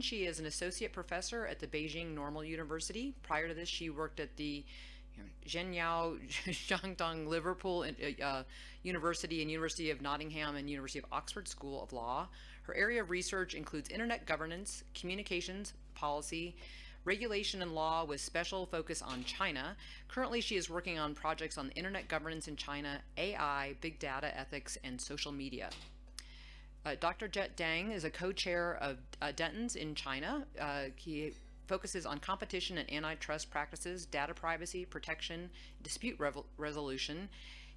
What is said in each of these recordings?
She is an associate professor at the Beijing Normal University. Prior to this, she worked at the Zhenyao Zhangdong Liverpool uh, uh, University and University of Nottingham and University of Oxford School of Law. Her area of research includes internet governance, communications, policy, regulation and law with special focus on China. Currently, she is working on projects on internet governance in China, AI, big data ethics, and social media. Uh, Dr. Jet Deng is a co-chair of uh, Dentons in China. Uh, he focuses on competition and antitrust practices, data privacy, protection, dispute resolution,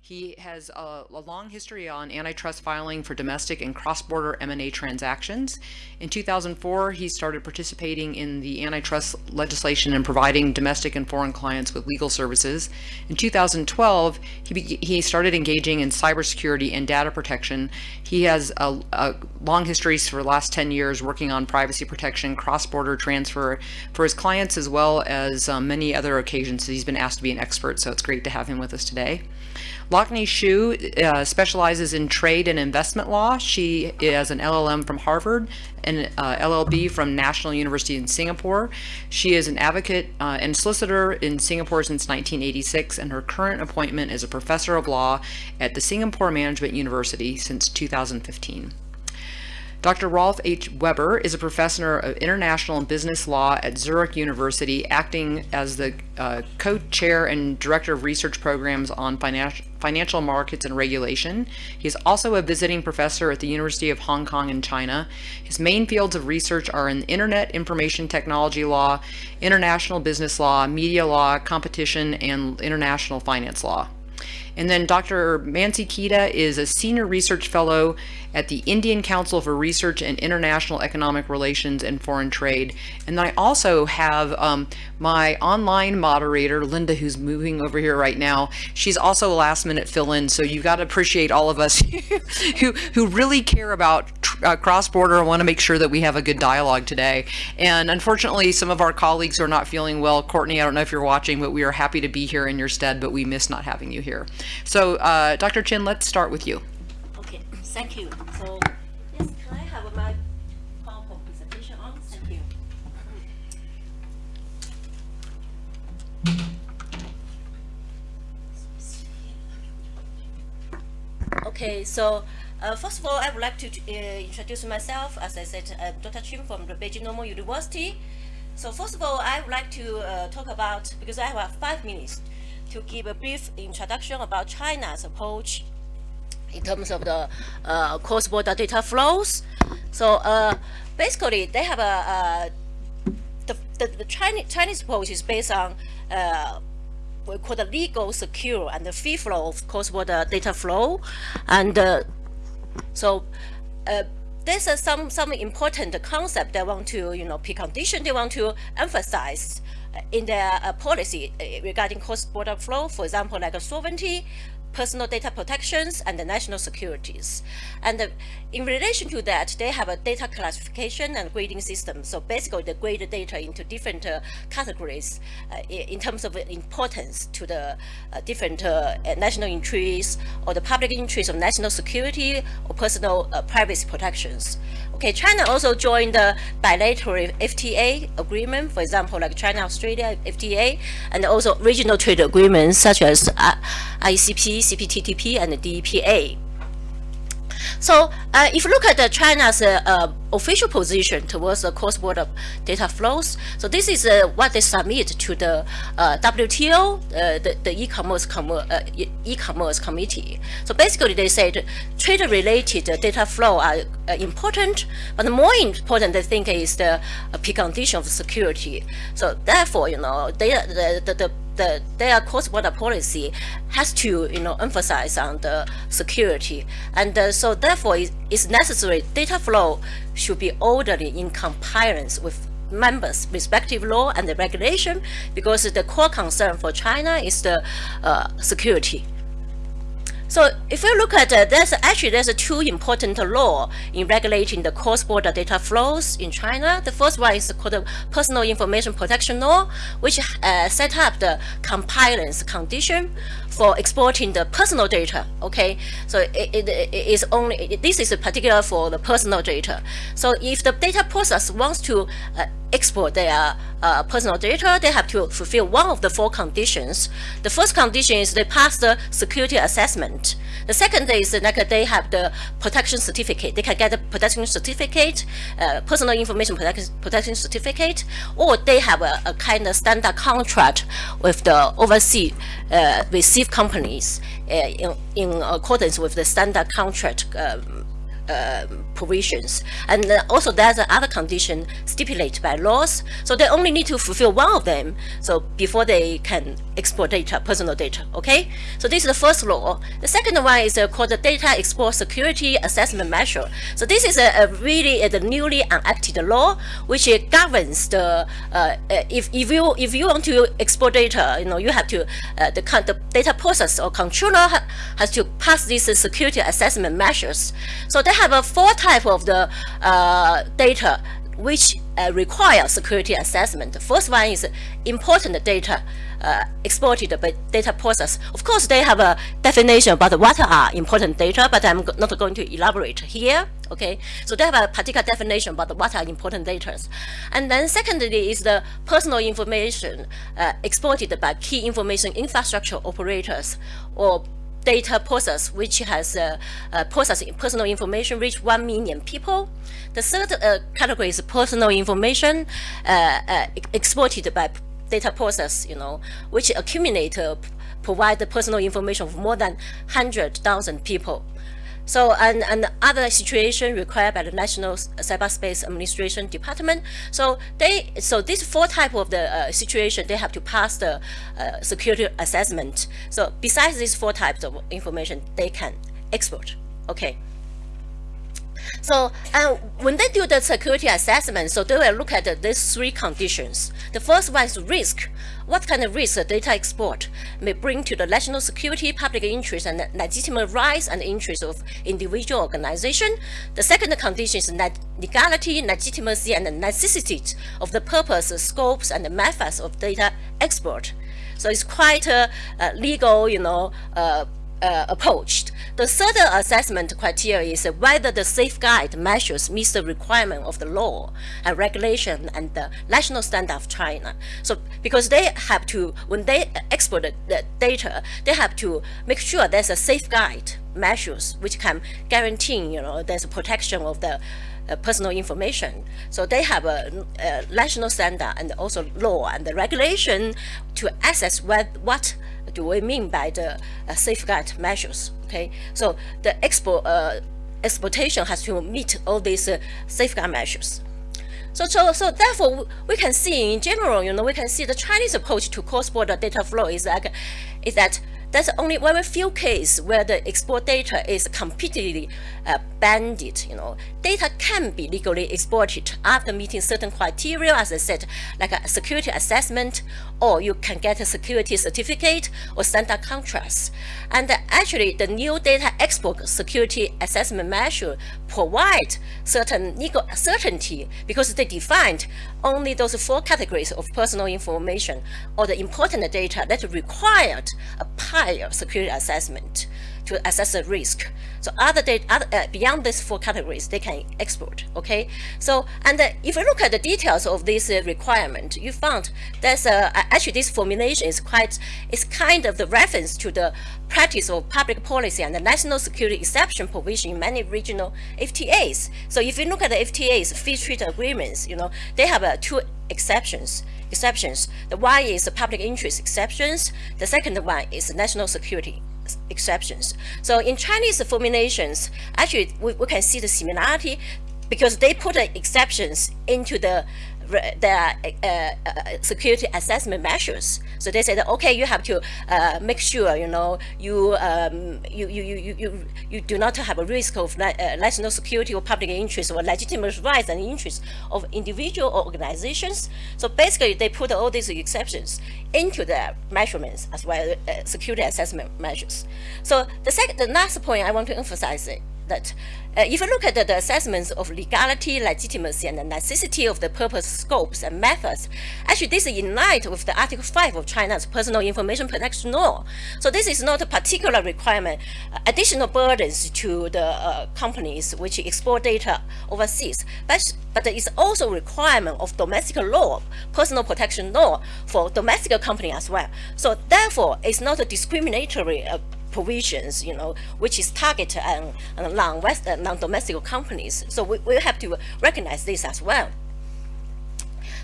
he has a, a, long history on antitrust filing for domestic and cross-border M&A transactions. In 2004, he started participating in the antitrust legislation and providing domestic and foreign clients with legal services. In 2012, he, he started engaging in cybersecurity and data protection. He has a, a long history for the last 10 years working on privacy protection, cross-border transfer for his clients, as well as um, many other occasions. He's been asked to be an expert, so it's great to have him with us today. Locknie Hsu uh, specializes in trade and investment law. She is an LLM from Harvard and uh, LLB from National University in Singapore. She is an advocate uh, and solicitor in Singapore since 1986, and her current appointment is a professor of law at the Singapore Management University since 2015. Dr. Rolf H. Weber is a professor of international and business law at Zurich University, acting as the uh, co-chair and director of research programs on financial financial markets and regulation. He is also a visiting professor at the University of Hong Kong in China. His main fields of research are in Internet Information Technology Law, International Business Law, Media Law, Competition, and International Finance Law. And then Dr. Mansi Kedia is a senior research fellow at the Indian Council for Research and International Economic Relations and Foreign Trade. And then I also have um, my online moderator, Linda, who's moving over here right now. She's also a last minute fill-in, so you've got to appreciate all of us who, who really care about uh, cross-border and want to make sure that we have a good dialogue today. And unfortunately, some of our colleagues are not feeling well. Courtney, I don't know if you're watching, but we are happy to be here in your stead, but we miss not having you here. So uh, Dr. Chin, let's start with you. Okay, thank you. So yes, can I have my PowerPoint presentation on? Thank you. Okay, so uh, first of all, I would like to uh, introduce myself. As I said, I'm Dr. Chin from the Beijing Normal University. So first of all, I would like to uh, talk about, because I have five minutes, to give a brief introduction about China's approach in terms of the uh, cross-border data flows. So uh, basically, they have a, the, the, the Chinese, Chinese approach is based on uh, we call the legal, secure, and the free flow of cross-border data flow. And uh, so uh, there's uh, some some important concept they want to, you know, precondition they want to emphasize in their uh, policy uh, regarding cross-border flow, for example, like sovereignty, personal data protections, and the national securities. And uh, in relation to that, they have a data classification and grading system. So basically, they grade the data into different uh, categories uh, in terms of importance to the uh, different national interests or the public interest of national security or personal privacy protections. Okay, China also joined the bilateral FTA agreement, for example, like China-Australia FTA, and also regional trade agreements such as uh, ICP, CPTPP, and DEPA. So uh, if you look at China's official position towards the cross-border data flows, so this is uh, what they submit to the uh, WTO, uh, the, the e-commerce e-commerce committee. So basically, they said trade-related data flow are important, but the more important, they think, is the precondition of security. So therefore, you know, they, the, the, the the, their cross-border policy has to, you know, emphasize on the security. And uh, so therefore, it's necessary data flow should be orderly in compliance with members' respective law and the regulation because the core concern for China is the uh, security. So if you look at uh, there's actually there's a two important law in regulating the cross-border data flows in China. The first one is called the Personal Information Protection Law, which uh, set up the compliance condition for exporting the personal data. Okay, so it, it, it is only it, this is particular for the personal data. So if the data process wants to uh, export their uh, personal data, they have to fulfill one of the four conditions. The first condition is they pass the security assessment. The second is like they have the protection certificate. They can get a protection certificate, uh, personal information protection, protection certificate, or they have a, a kind of standard contract with the overseas uh, receive companies uh, in, in accordance with the standard contract um, uh, provisions. And uh, also there's another condition stipulated by laws. So they only need to fulfill one of them. So before they can export data, personal data, okay? So this is the first law. The second one is uh, called the Data Export Security Assessment Measure. So this is a, a really a, the newly enacted law which governs the, uh, if, if, you, if you want to export data, you know, you have to, uh, the, the data process or controller ha has to pass these security assessment measures. So they have a four type of the uh, data which uh, require security assessment. The first one is important data uh, exported by data process. Of course, they have a definition about what are important data, but I'm not going to elaborate here. Okay, so they have a particular definition about what are important data. And then secondly is the personal information uh, exported by key information infrastructure operators or data process, which has uh, uh, processing personal information reach 1 million people. The third uh, category is personal information uh, uh, exported by data process, you know, which accumulate, provide the personal information of more than 100,000 people. So, and, and other situation required by the National Cyberspace Administration Department. So they, so these four type of the uh, situation, they have to pass the uh, security assessment. So besides these four types of information, they can export. Okay. So uh, when they do the security assessment, so they will look at uh, these three conditions. The first one is risk. What kind of risk data export may bring to the national security, public interest, and legitimate rights and interests of individual organization? The second condition is legality, legitimacy, and necessity of the purpose, scopes, and methods of data export. So it's quite a, a legal, you know, uh, uh, approached. The third assessment criteria is whether the safeguard measures meet the requirement of the law and regulation and the national standard of China. So because they have to, when they export the data, they have to make sure there's a safeguard measures which can guarantee, you know, there's a protection of the uh, personal information. So they have a, a, national standard and also law and the regulation to assess what, what do we mean by the uh, safeguard measures? Okay, so the export uh, exportation has to meet all these uh, safeguard measures. So, so, so therefore, we can see in general, you know, we can see the Chinese approach to cross-border data flow is like, is that there's only very few cases where the export data is completely uh, banded. You know, data can be legally exported after meeting certain criteria, as I said, like a security assessment, or you can get a security certificate or standard contracts. And uh, actually, the new data export security assessment measure provide certain legal certainty because they defined only those four categories of personal information or the important data that required a prior security assessment to assess the risk. So other data, other, uh, beyond these four categories, they can export, okay? So, and uh, if you look at the details of this uh, requirement, you found there's a, actually this formulation is quite, it's kind of the reference to the practice of public policy and the national security exception provision in many regional FTAs. So if you look at the FTAs, free trade agreements, you know, they have uh, two exceptions exceptions. The one is the public interest exceptions. The second one is national security exceptions. So in Chinese formulations, actually we, we can see the similarity because they put the exceptions into the the uh, uh, security assessment measures. So they said, okay, you have to uh, make sure you know you, um, you, you you you you do not have a risk of uh, national security or public interest or legitimate rights and interests of individual or organizations. So basically, they put all these exceptions into the measurements as well as uh, security assessment measures. So the second, the last point I want to emphasize that uh, if you look at the, the, assessments of legality, legitimacy, and the necessity of the purpose, scopes, and methods, actually this is in line with the Article 5 of China's Personal Information Protection Law. So this is not a particular requirement, uh, additional burdens to the uh, companies which export data overseas, but, but it's also a requirement of domestic law, personal protection law for domestic company as well. So therefore, it's not a discriminatory uh, provisions, you know, which is targeted on, on non-West, uh, non-domestic companies. So we, we have to recognize this as well.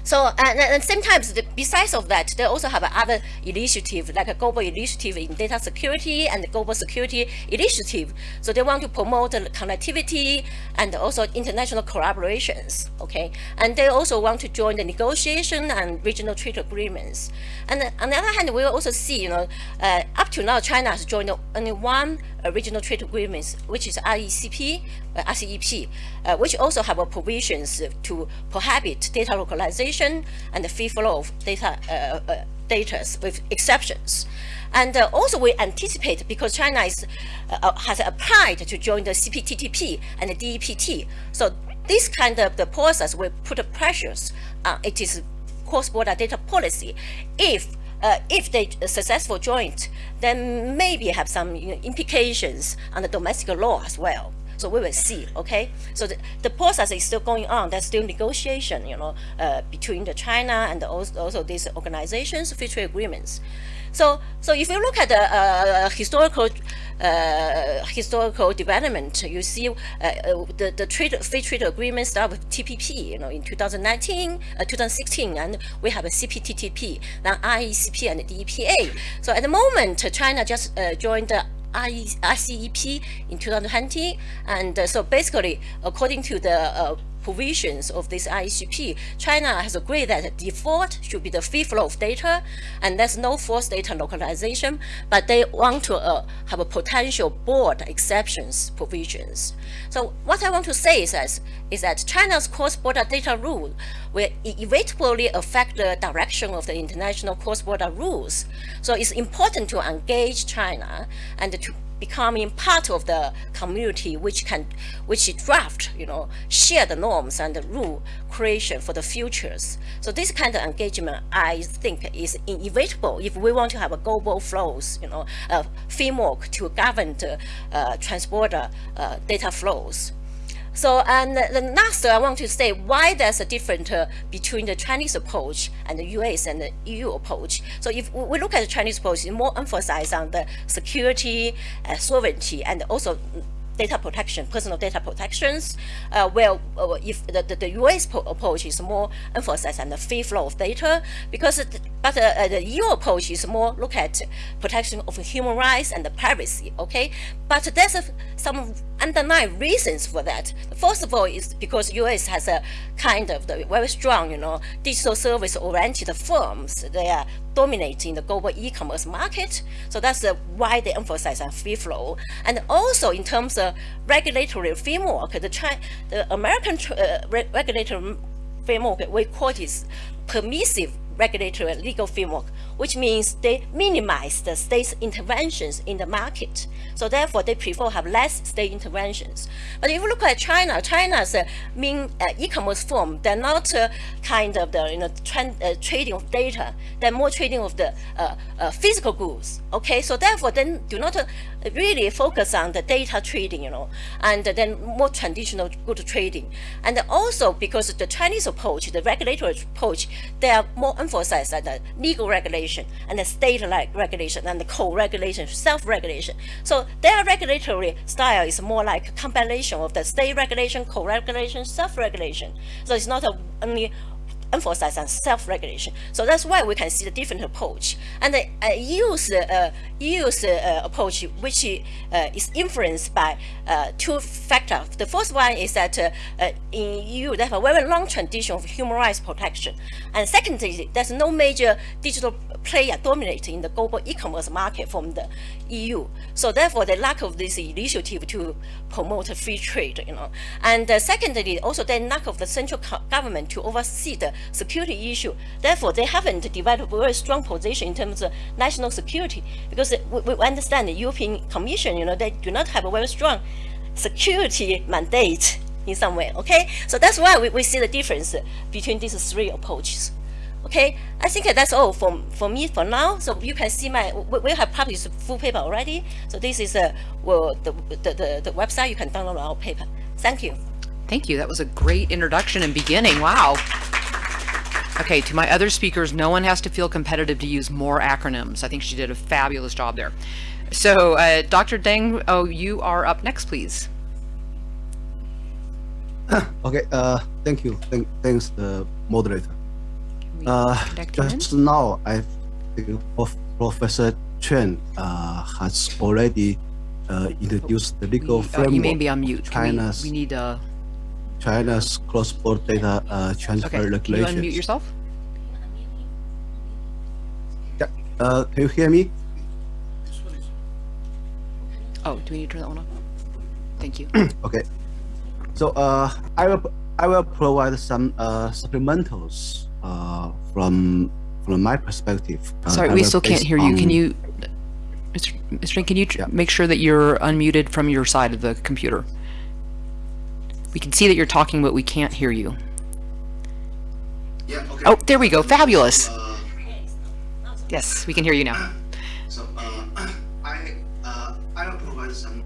So and, and same times, besides of that, they also have other initiative like a global initiative in data security and global security initiative. So they want to promote connectivity and also international collaborations. Okay, and they also want to join the negotiation and regional trade agreements. And on the other hand, we also see, you know, uh, up to now, China has joined only one uh, regional trade agreements, which is RECP, uh, RCEP, uh, which also have provisions to prohibit data localization and the free flow of data uh, uh, data with exceptions. And uh, also we anticipate because China is, uh, has applied to join the CPTPP and the DEPA. So this kind of the process will put pressures on it is cross-border data policy. If uh, if they successful joint, then maybe have some you know, implications on the domestic law as well. So we will see, okay? So the, the process is still going on. There's still negotiation, you know, uh, between the China and also, also these organizations, future agreements. So, so if you look at the uh, historical uh, historical development, you see uh, uh, the, the trade, free trade agreement start with TPP, you know, in 2019, uh, 2016, and we have a CPTPP, then RECP and the DEPA. So at the moment, China just uh, joined the RCEP in 2020, and uh, so basically, according to the provisions of this RECP, China has agreed that default should be the free flow of data, and there's no forced data localization, but they want to uh, have a potential board exceptions provisions. So what I want to say is that, is that China's cross-border data rule will inevitably affect the direction of the international cross-border rules. So it's important to engage China and to becoming part of the community which can which draft you know share the norms and the rule creation for the futures. So this kind of engagement i think is inevitable if we want to have a global flows you know a framework to govern the uh, transborder uh, data flows so, and the last, I want to say why there's a difference uh, between the Chinese approach and the US and the EU approach. So, if we look at the Chinese approach, it's more emphasized on the security, uh, sovereignty, and also data protection, personal data protections, uh, well, uh, if the, the, the, US approach is more emphasized on the free flow of data, because it, but uh, uh the EU approach is more look at protection of human rights and the privacy, okay? But there's a, some underlying reasons for that. First of all, is because US has a kind of the very strong, you know, digital service oriented firms. They are dominating the global e-commerce market. So that's uh, why they emphasize on free flow. And also in terms of regulatory framework, the, China, the American uh, re regulatory framework, we call it permissive regulatory legal framework, which means they minimize the state's interventions in the market. So therefore, they prefer have less state interventions. But if you look at China, China's uh, mean uh, e-commerce form, they're not uh, kind of the you know trend, uh, trading of data. They're more trading of the uh, uh, physical goods. Okay, so therefore, then do not really focus on the data trading, you know, and then more traditional good trading. And also because the Chinese approach, the regulatory approach, they are more emphasized that the legal regulation and the state-like regulation and the co-regulation, self-regulation. So their regulatory style is more like a combination of the state regulation, co-regulation, self-regulation. So it's not a, only emphasize on self-regulation. So that's why we can see the different approach. And the uh, EU's, uh, EU's uh, approach, which uh, is influenced by uh, two factors. The first one is that uh, in EU, they have a very long tradition of human rights protection. And secondly, there's no major digital player dominating the global e-commerce market from the EU. So therefore, the lack of this initiative to promote free trade, you know. And uh, secondly, also the lack of the central government to oversee the security issue. Therefore, they haven't developed a very strong position in terms of national security because uh, we, we understand the European Commission, you know, they do not have a very strong security mandate in some way. Okay, so that's why we, we see the difference between these three approaches. Okay, I think that's all for, for me for now. So you can see my, we, we have published full paper already. So this is uh, well, the, the, the, the website, you can download our paper. Thank you. Thank you. That was a great introduction and beginning. Wow. Okay, to my other speakers, no one has to feel competitive to use more acronyms. I think she did a fabulous job there. So, uh, Dr. Deng, oh, you are up next, please. Okay, uh, thank you. Thank, thanks, the moderator. Uh, connect you in? just now, I think Prof- Professor Chen uh, has already uh, introduced the legal We- uh, framework. you may be on mute. Can we- China's We need, uh, China's cross-border data uh, transfer okay, can you unmute yourself? Yeah. Uh, can you hear me? Oh, do we need to turn that one off? Thank you. Okay. So uh, I will I will provide some uh, supplementals uh, from from my perspective. Uh, Sorry, we still can't hear you. Can you, Mr. Mr. Can you tr- make sure that you're unmuted from your side of the computer? We can see that you're talking, but we can't hear you. Yeah, okay. Oh, there we go. Fabulous. Uh, Yes, we can hear you now. So uh, I uh, I will provide some.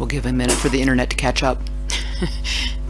We'll give a minute for the internet to catch up.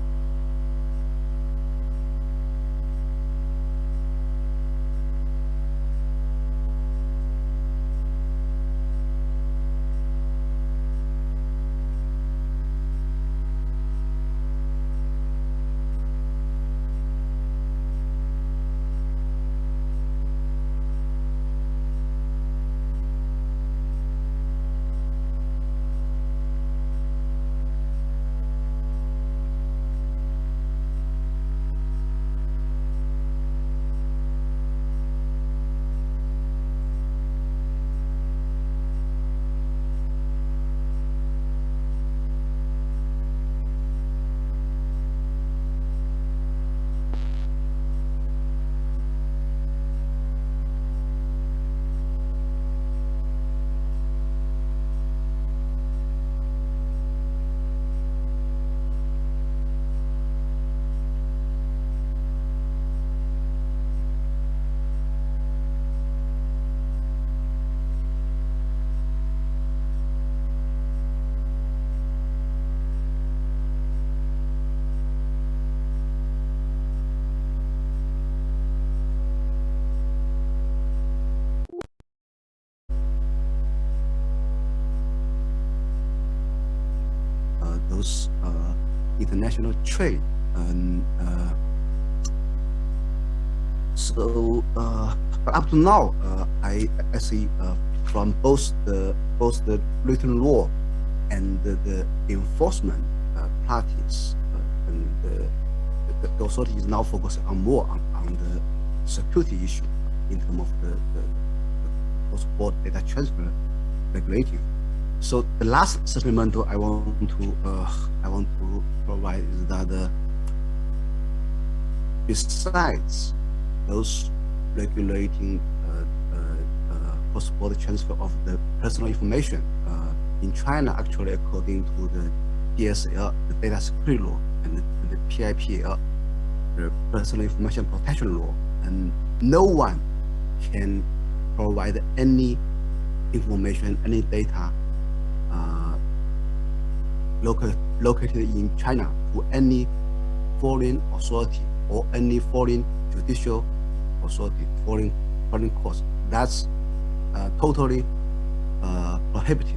those uh, international trade. And uh, so uh, up to now, uh, I, I see uh, from both the both the written law and the, the enforcement parties, and the, the, the authority is now focusing on more on, on the security issue in terms of the, the, cross-border data transfer regulating. So the last supplemental I want to uh, I want to provide is that uh, besides those regulating uh, uh, uh, cross-border transfer of the personal information uh, in China, actually according to the DSL, the data security law, and the, the PIPL, the personal information protection law, and no one can provide any information, any data uh, local, located in China to any foreign authority or any foreign judicial authority, foreign foreign courts. That's uh, totally uh, prohibited.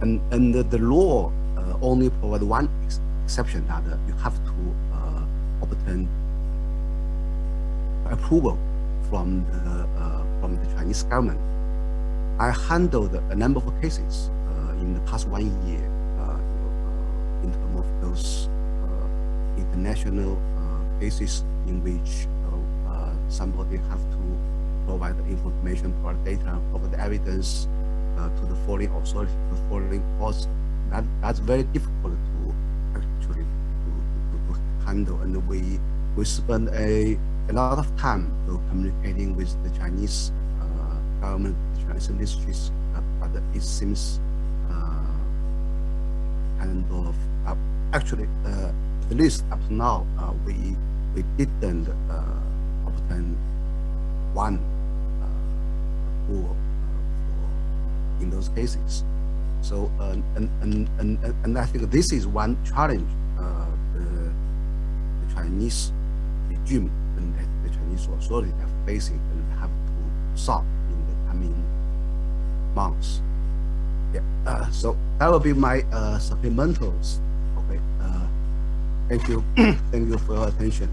And and the, the law uh, only provide one ex exception that uh, you have to uh, obtain approval from the uh, from the Chinese government. I handled a number of cases in the past one year you know, in terms of those international cases in which somebody have to provide the information, provide data, provide the evidence uh, to the foreign authority, to foreign courts. That that's very difficult to actually to, to, to handle, and we we spend a a lot of time to communicating with the Chinese uh, government, the Chinese ministries, uh, but it seems uh, kind of uh, actually at least up to now we we didn't obtain one uh, uh, in those cases. So uh, and, and and and I think this is one challenge uh, the, the, Chinese regime and the Chinese authorities are facing and have to solve in the coming months. Yeah. Uh, so that will be my uh, supplementals. Okay. thank you. thank you for your attention.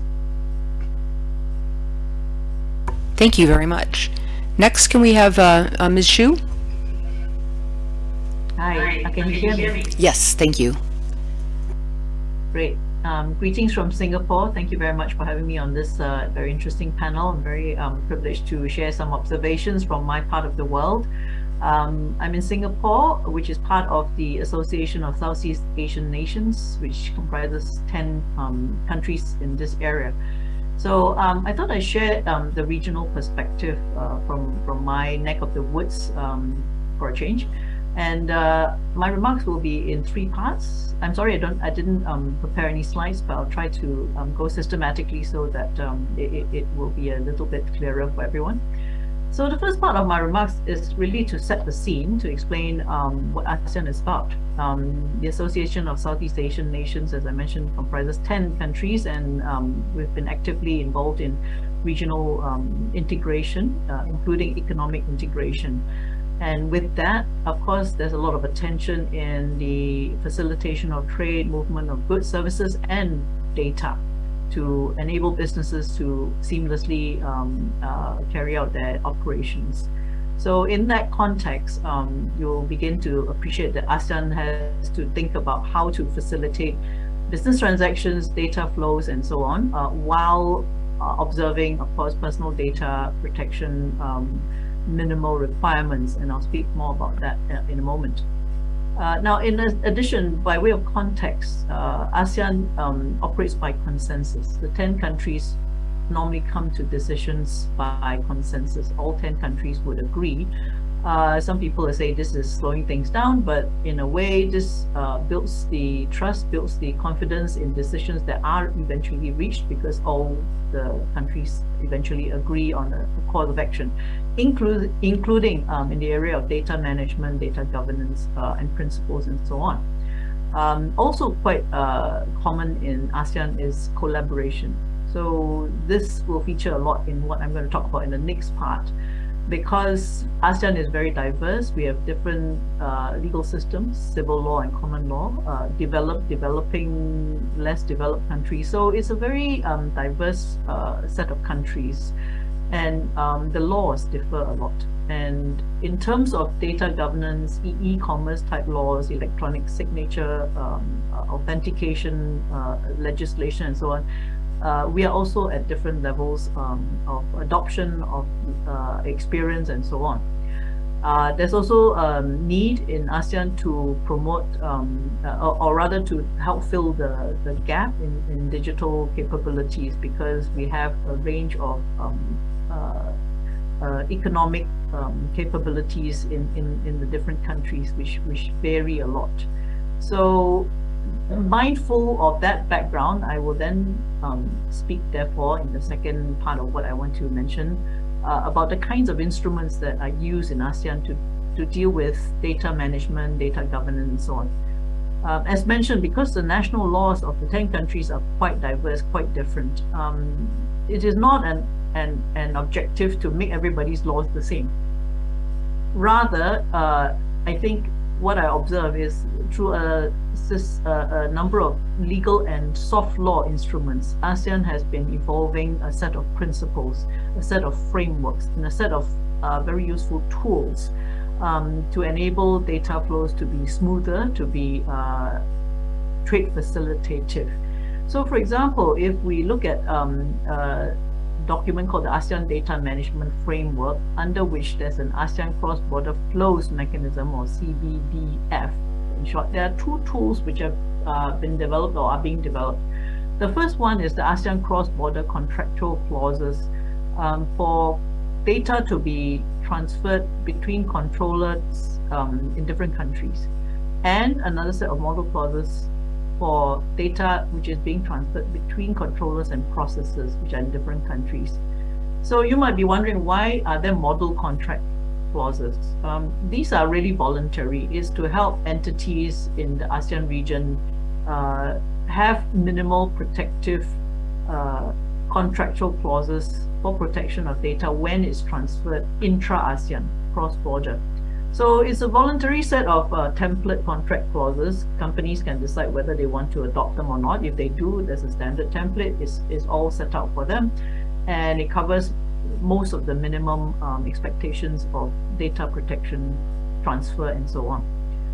Thank you very much. Next, can we have uh, uh, Ms. Hsu? Hi, uh, can you hear me? Yes, thank you. Great. Um, greetings from Singapore. Thank you very much for having me on this uh, very interesting panel. I'm very um, privileged to share some observations from my part of the world. Um, I'm in Singapore, which is part of the Association of Southeast Asian Nations, which comprises 10 um, countries in this area. So um, I thought I'd share um, the regional perspective uh, from, from my neck of the woods um, for a change. And uh, my remarks will be in three parts. I'm sorry I don't I didn't um, prepare any slides, but I'll try to go systematically so that it, it will be a little bit clearer for everyone. So the first part of my remarks is really to set the scene, to explain um, what ASEAN is about. Um, the Association of Southeast Asian Nations, as I mentioned, comprises 10 countries and um, we've been actively involved in regional um, integration, uh, including economic integration. And with that, of course, there's a lot of attention in the facilitation of trade, movement of goods, services, and data to enable businesses to seamlessly um, uh, carry out their operations. So in that context, um, you'll begin to appreciate that ASEAN has to think about how to facilitate business transactions, data flows, and so on, uh, while uh, observing, of course, personal data protection um, minimal requirements. And I'll speak more about that uh, in a moment. Uh, now, in addition, by way of context, uh, ASEAN um, operates by consensus. The 10 countries normally come to decisions by consensus. All 10 countries would agree. Uh, some people say this is slowing things down, but in a way, this uh, builds the trust, builds the confidence in decisions that are eventually reached because all the countries eventually agree on a, a course of action include, including um, in the area of data management, data governance, uh, and principles, and so on. Um, also quite uh, common in ASEAN is collaboration. So this will feature a lot in what I'm going to talk about in the next part. Because ASEAN is very diverse, we have different uh, legal systems, civil law and common law, uh, developed, developing, less developed countries. So it's a very um, diverse uh, set of countries and um, the laws differ a lot. And in terms of data governance, e-commerce type laws, electronic signature, um, authentication, uh, legislation and so on, uh, we are also at different levels um, of adoption of uh, experience and so on. Uh, there's also a um, need in ASEAN to promote um, uh, or, or, rather to help fill the, the gap in, in digital capabilities because we have a range of um, uh, uh, economic um, capabilities in, in, in the different countries which, which vary a lot. So mindful of that background, I will then um, speak therefore in the second part of what I want to mention uh, about the kinds of instruments that are used in ASEAN to, to deal with data management, data governance and so on. Uh, as mentioned, because the national laws of the 10 countries are quite diverse, quite different, um, it is not an, an, an objective to make everybody's laws the same. Rather, uh, I think what I observe is through a, a, number of legal and soft law instruments, ASEAN has been evolving a set of principles, a set of frameworks, and a set of uh, very useful tools um, to enable data flows to be smoother, to be uh, trade facilitative. So for example, if we look at um, uh, document called the ASEAN Data Management Framework, under which there's an ASEAN Cross-Border Flows Mechanism or CBDF. In short, there are two tools which have uh, been developed or are being developed. The first one is the ASEAN Cross-Border Contractual Clauses um, for data to be transferred between controllers um, in different countries and another set of model clauses for data which is being transferred between controllers and processors which are in different countries. So you might be wondering why are there model contract clauses? Um, these are really voluntary. Is to help entities in the ASEAN region uh, have minimal protective uh, contractual clauses for protection of data when it's transferred intra-ASEAN, cross-border. So it's a voluntary set of uh, template contract clauses. Companies can decide whether they want to adopt them or not. If they do, there's a standard template. It's, it's all set out for them. And it covers most of the minimum um, expectations of data protection, transfer, and so on.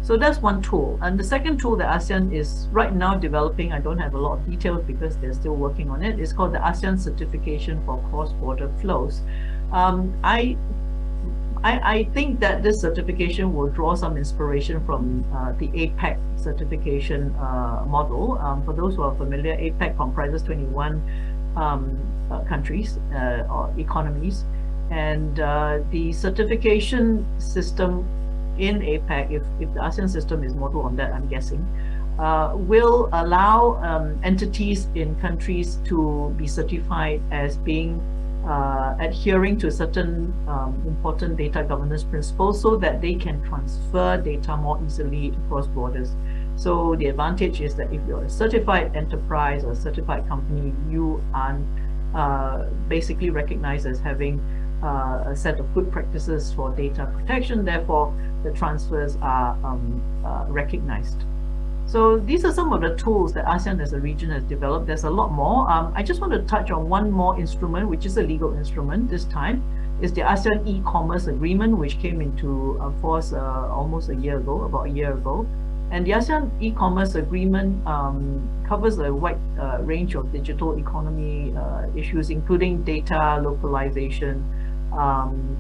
So that's one tool. And the second tool that ASEAN is right now developing, I don't have a lot of details because they're still working on it. is called the ASEAN Certification for Cross-Border Flows. Um, I I, I think that this certification will draw some inspiration from uh, the APEC certification uh, model. Um, for those who are familiar, APEC comprises 21 um, uh, countries uh, or economies. And uh, the certification system in APEC, if, if the ASEAN system is modeled on that, I'm guessing, uh, will allow um, entities in countries to be certified as being uh, adhering to certain um, important data governance principles so that they can transfer data more easily across borders. So the advantage is that if you're a certified enterprise or a certified company, you are uh, basically recognized as having uh, a set of good practices for data protection. Therefore, the transfers are um, uh, recognized. So these are some of the tools that ASEAN as a region has developed. There's a lot more. Um, I just want to touch on one more instrument, which is a legal instrument this time. Is the ASEAN e-commerce agreement, which came into uh, force uh, almost a year ago, about a year ago. And the ASEAN e-commerce agreement um, covers a wide uh, range of digital economy uh, issues, including data localization, um,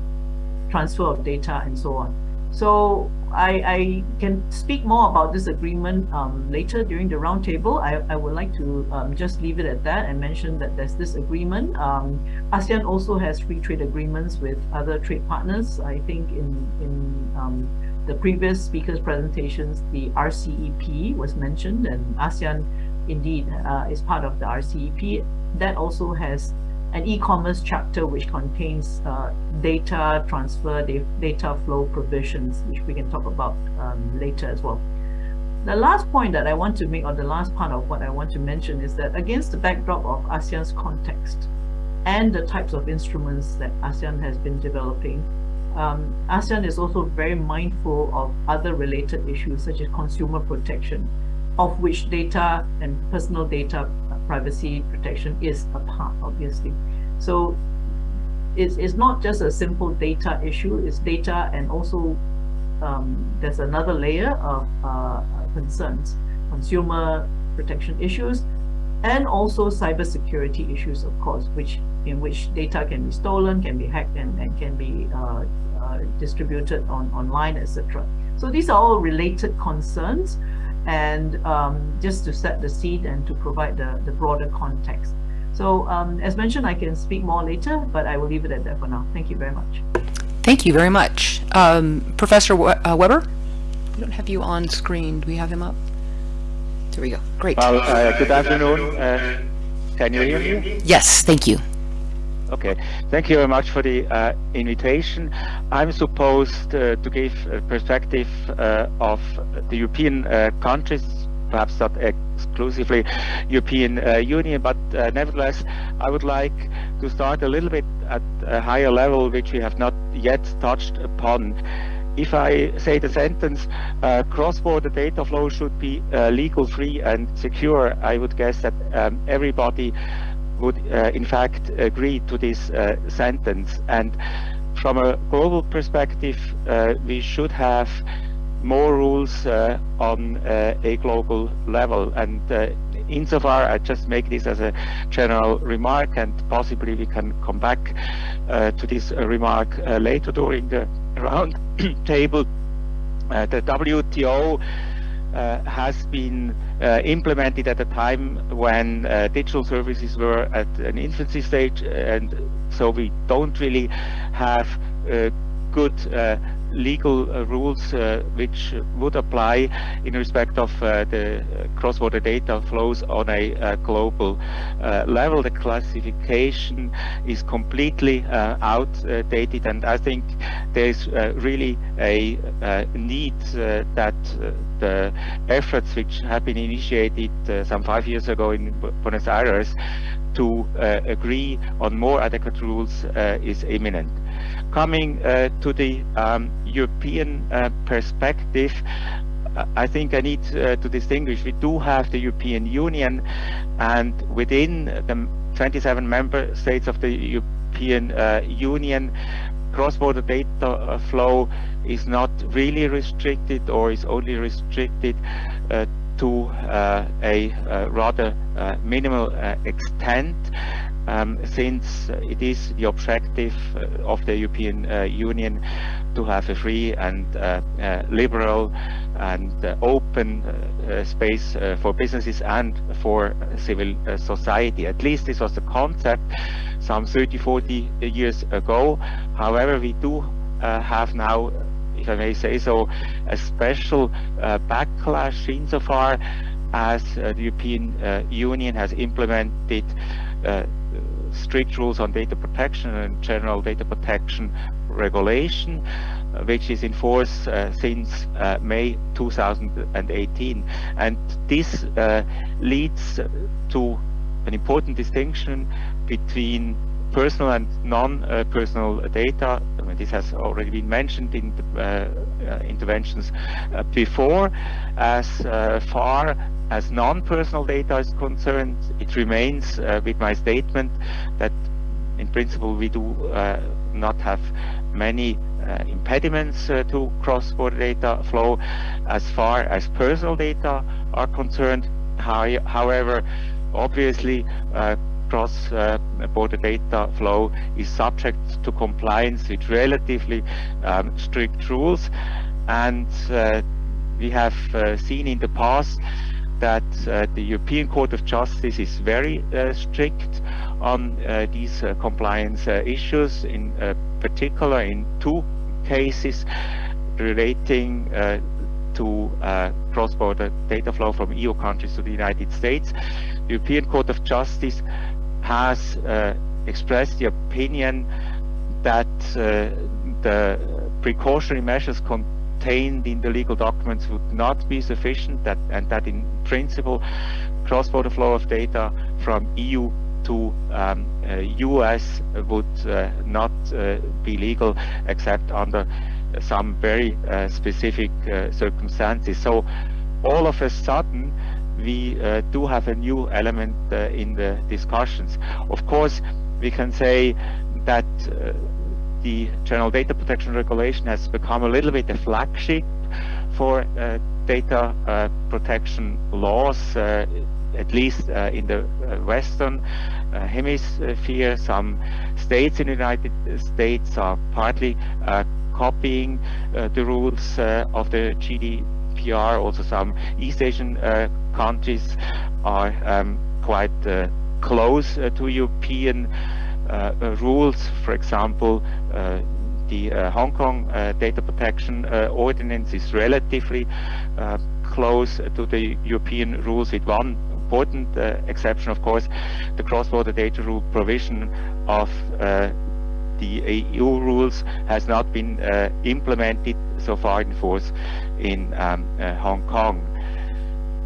transfer of data, and so on. So I, I can speak more about this agreement um, later during the roundtable. I, I would like to um, just leave it at that and mention that there's this agreement. Um, ASEAN also has free trade agreements with other trade partners. I think in, in um, the previous speaker's presentations, the RCEP was mentioned and ASEAN indeed uh, is part of the RCEP. That also has an e-commerce chapter which contains uh, data transfer, data flow provisions, which we can talk about um, later as well. The last point that I want to make, or the last part of what I want to mention is that against the backdrop of ASEAN's context and the types of instruments that ASEAN has been developing, um, ASEAN is also very mindful of other related issues such as consumer protection, of which data and personal data privacy protection is a part, obviously. So it's, it's not just a simple data issue, it's data and also um, there's another layer of uh, concerns, consumer protection issues, and also cybersecurity issues, of course, which in which data can be stolen, can be hacked, and, and can be uh, uh, distributed on online, etc. So these are all related concerns, and um, just to set the seed and to provide the, the broader context. So um, as mentioned, I can speak more later, but I will leave it at that for now. Thank you very much. Thank you very much. Um, Professor we uh, Weber, we don't have you on screen. Do we have him up? There we go. Great. Well, uh, good afternoon. Uh, can you hear me? Yes, thank you. Okay, thank you very much for the uh, invitation. I'm supposed uh, to give a perspective uh, of the European uh, countries, perhaps not exclusively European uh, Union, but uh, nevertheless, I would like to start a little bit at a higher level, which we have not yet touched upon. If I say the sentence, cross-border data flow should be legal, free and secure, I would guess that um, everybody would uh, in fact agree to this uh, sentence. And from a global perspective, uh, we should have more rules uh, on uh, a global level. And uh, insofar, I just make this as a general remark, and possibly we can come back to this remark later during the round table. the WTO uh, has been uh, implemented at a time when uh, digital services were at an infancy stage and so we don't really have good legal uh, rules uh, which would apply in respect of uh, the cross-border data flows on a uh, global uh, level. The classification is completely uh, outdated and I think there's really a need that the efforts which have been initiated some five years ago in Buenos Aires to agree on more adequate rules is imminent. Coming uh, to the um, European uh, perspective, uh, I think I need uh, to distinguish. We do have the European Union, and within the 27 member states of the European uh, Union, cross-border data flow is not really restricted or is only restricted uh, to uh, a rather minimal extent um, since it is the objective uh, of the European uh, Union to have a free and uh, uh liberal and uh, open uh, space for businesses and for civil society. At least this was the concept some 30, 40 years ago. However, we do have now if I may say so, a special backlash insofar as the European Union has implemented strict rules on data protection and general data protection regulation, uh, which is in force uh, since uh, May 2018. And this uh, leads to an important distinction between personal and non-personal data. I mean, this has already been mentioned in the, uh, uh, interventions before. As far as non-personal data is concerned, it remains uh, with my statement that in principle we do uh, not have many uh, impediments uh, to cross-border data flow as far as personal data are concerned. How, however, obviously uh, cross-border data flow is subject to compliance with relatively um, strict rules and uh, we have seen in the past that uh, the European Court of Justice is very uh, strict on uh, these uh, compliance uh, issues, in uh, particular in two cases relating to cross-border data flow from EU countries to the United States. The European Court of Justice has expressed the opinion that the precautionary measures contained in the legal documents would not be sufficient that, and that in principle cross-border flow of data from EU to um, US would not be legal except under some very specific circumstances. So all of a sudden, we uh, do have a new element uh, in the discussions. Of course, we can say that uh, the General Data Protection Regulation has become a little bit a flagship for uh, data uh, protection laws, uh, at least in the Western hemisphere. Some states in the United States are partly copying the rules of the GDPR. Also, some East Asian countries are um, quite uh, close uh, to European uh, rules. For example, the Hong Kong data protection ordinance is relatively close to the European rules with one important uh, exception, of course, the cross-border data rule provision of uh, the EU rules has not been uh, implemented so far in force in um, Hong Kong.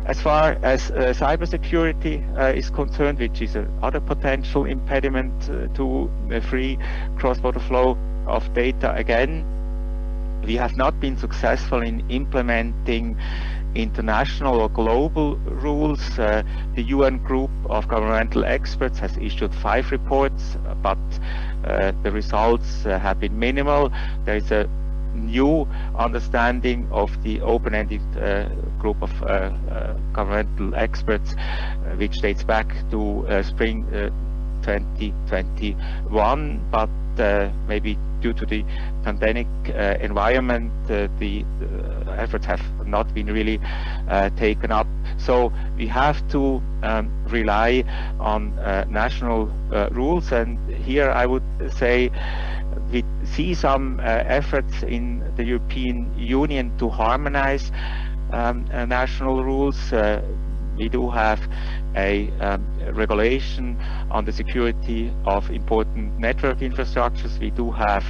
As far as uh, cybersecurity uh, is concerned, which is another potential impediment uh, to free cross-border flow of data, again, we have not been successful in implementing international or global rules. Uh, the UN group of governmental experts has issued five reports, but uh, the results uh, have been minimal. There is a new understanding of the open-ended uh, group of uh, uh, governmental experts, which dates back to spring 2021, but maybe due to the pandemic uh, environment, uh, the uh, efforts have not been really taken up. So we have to um, rely on national rules, and here I would say we see some uh, efforts in the European Union to harmonize um, uh, national rules. Uh, we do have a um, regulation on the security of important network infrastructures. We do have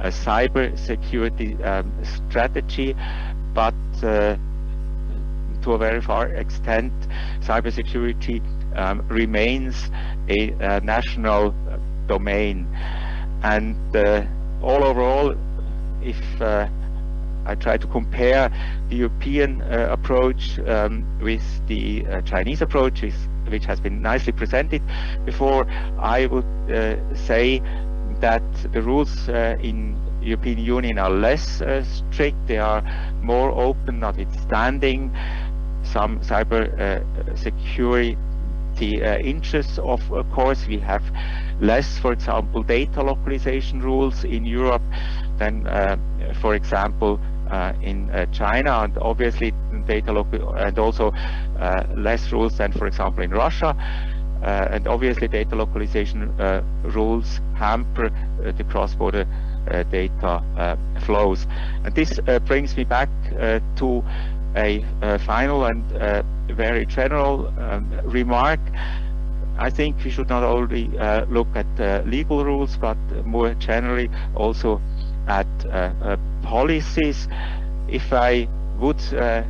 a cyber security um, strategy, but uh, to a very far extent, cybersecurity um, remains a, a national domain. And uh, all overall, if uh, I try to compare the European uh, approach um, with the uh, Chinese approach, which has been nicely presented before, I would uh, say that the rules uh, in European Union are less strict, they are more open, notwithstanding some cyber security interests. Of course, we have less, for example, data localization rules in Europe than, uh, for example, uh, in uh, China, and obviously data local and also uh, less rules than, for example, in Russia. Uh, and obviously, data localization uh, rules hamper the cross-border data flows. And this brings me back to a, final and very general um, remark. I think we should not only uh, look at uh, legal rules, but more generally also at uh, uh policies. If I would uh,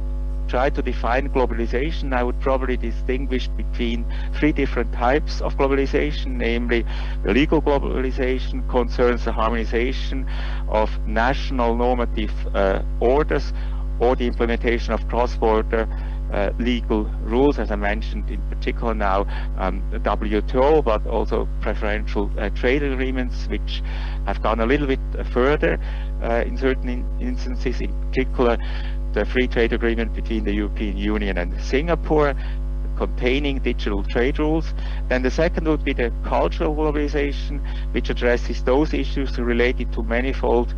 try to define globalization, I would probably distinguish between three different types of globalization, namely the legal globalization concerns the harmonization of national normative uh, orders or the implementation of cross-border uh, legal rules, as I mentioned in particular now um, WTO, but also preferential uh, trade agreements, which have gone a little bit further uh, in certain in instances, in particular the free trade agreement between the European Union and Singapore, containing digital trade rules. Then the second would be the cultural globalization, which addresses those issues related to manifold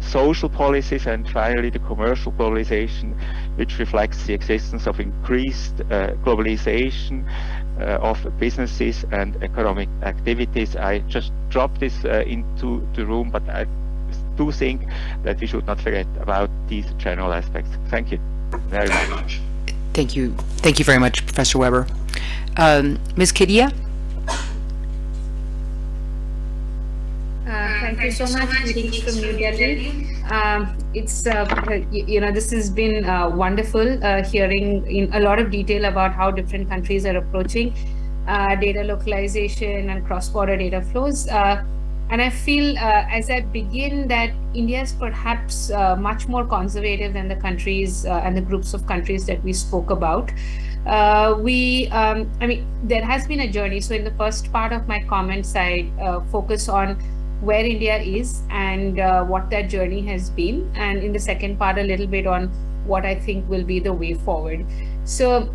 social policies, and finally the commercial globalization, which reflects the existence of increased uh, globalization uh, of businesses and economic activities. I just dropped this uh, into the room, but I do think that we should not forget about these general aspects. Thank you very much. Thank you. Thank you very much, Professor Weber. Um, Ms. Kedia? Thank you so much, greetings from New Delhi. Um, it's, uh, you, you, know, this has been uh, wonderful uh, hearing in a lot of detail about how different countries are approaching uh, data localization and cross-border data flows. Uh, and I feel uh, as I begin that India is perhaps uh, much more conservative than the countries uh, and the groups of countries that we spoke about. Uh, we, um, I mean, there has been a journey. So in the first part of my comments, I uh, focus on where India is and uh, what that journey has been. And in the second part, a little bit on what I think will be the way forward. So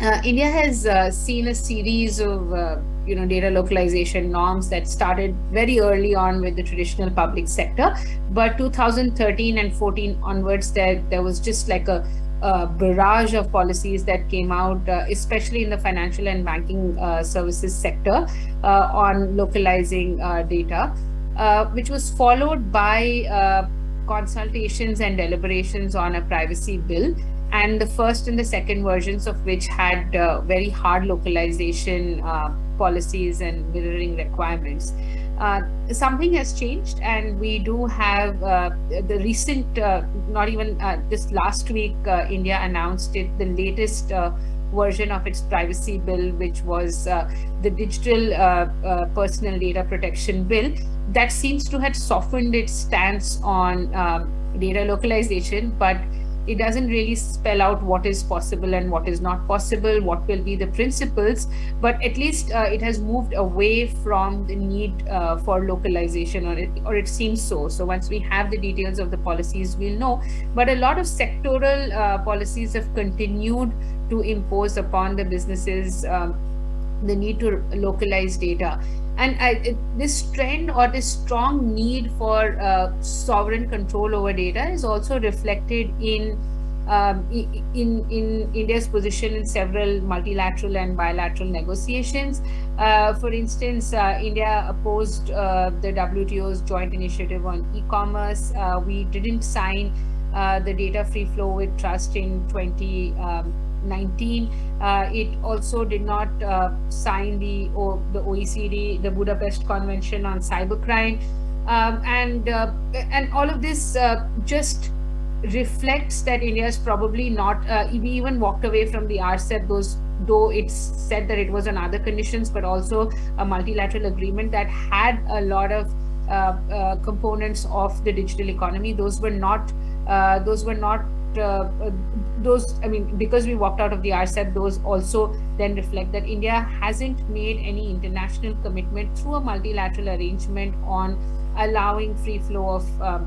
uh, India has uh, seen a series of uh, you know data localization norms that started very early on with the traditional public sector but 2013 and 14 onwards there there was just like a, a barrage of policies that came out uh, especially in the financial and banking uh, services sector uh, on localizing uh, data uh, which was followed by uh, consultations and deliberations on a privacy bill and the first and the second versions of which had very hard localization policies and mirroring requirements. Uh, something has changed and we do have uh, the recent, uh, not even uh, this last week, uh, India announced it, the latest uh, version of its privacy bill, which was the digital personal data protection bill. That seems to have softened its stance on um, data localization, but it doesn't really spell out what is possible and what is not possible, what will be the principles, but at least uh, it has moved away from the need uh, for localization or it, or it seems so. So once we have the details of the policies, we'll know. But a lot of sectoral uh, policies have continued to impose upon the businesses um, the need to localize data and I, this trend or this strong need for uh, sovereign control over data is also reflected in um, in in India's position in several multilateral and bilateral negotiations. Uh, for instance, uh, India opposed uh, the WTO's joint initiative on e-commerce. Uh, we didn't sign uh, the data free flow with trust in 20. Um, 19. Uh, it also did not uh, sign the, o the OECD, the Budapest Convention on Cybercrime. Um, and, uh, and all of this uh, just reflects that India is probably not, uh, even walked away from the RCEP, those though it's said that it was on other conditions, but also a multilateral agreement that had a lot of uh, components of the digital economy. Those were not, those were not uh, uh, those, I mean, because we walked out of the RCEP, those also then reflect that India hasn't made any international commitment through a multilateral arrangement on allowing free flow of um,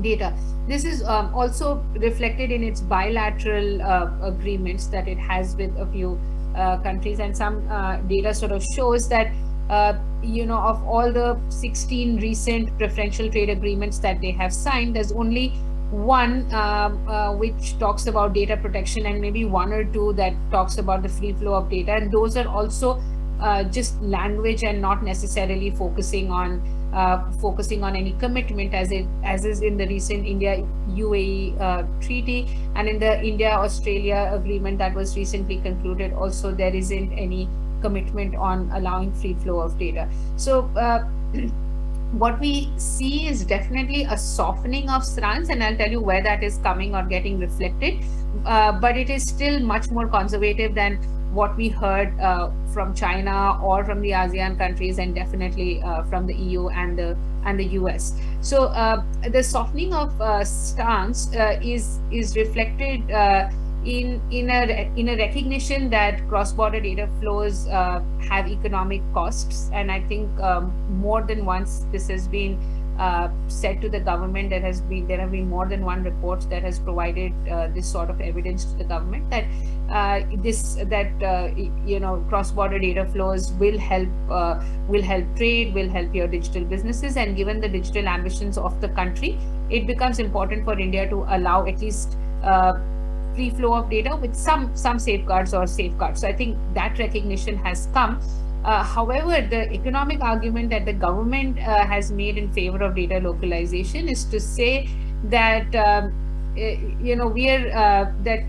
data. This is um, also reflected in its bilateral uh, agreements that it has with a few uh, countries and some uh, data sort of shows that uh, you know of all the 16 recent preferential trade agreements that they have signed there's only one um, uh, which talks about data protection and maybe one or two that talks about the free flow of data. And those are also uh, just language and not necessarily focusing on uh, focusing on any commitment as it as is in the recent India UAE uh, treaty. And in the India Australia agreement that was recently concluded also there isn't any commitment on allowing free flow of data. So what we see is definitely a softening of stance and I'll tell you where that is coming or getting reflected uh, but it is still much more conservative than what we heard uh, from China or from the ASEAN countries and definitely uh, from the EU and the and the US. So uh, the softening of uh, stance uh, is is reflected in in a in a recognition that cross-border data flows uh, have economic costs. And i think um, more than once this has been uh, said to the government there has been there have been more than one report that has provided uh, this sort of evidence to the government that uh, this that uh, you know cross-border data flows will help uh, will help trade will help your digital businesses. And given the digital ambitions of the country it becomes important for india to allow at least free flow of data with some some safeguards or safeguards. So I think that recognition has come. Uh, however, the economic argument that the government uh, has made in favor of data localization is to say that um, eh, you know we are uh, that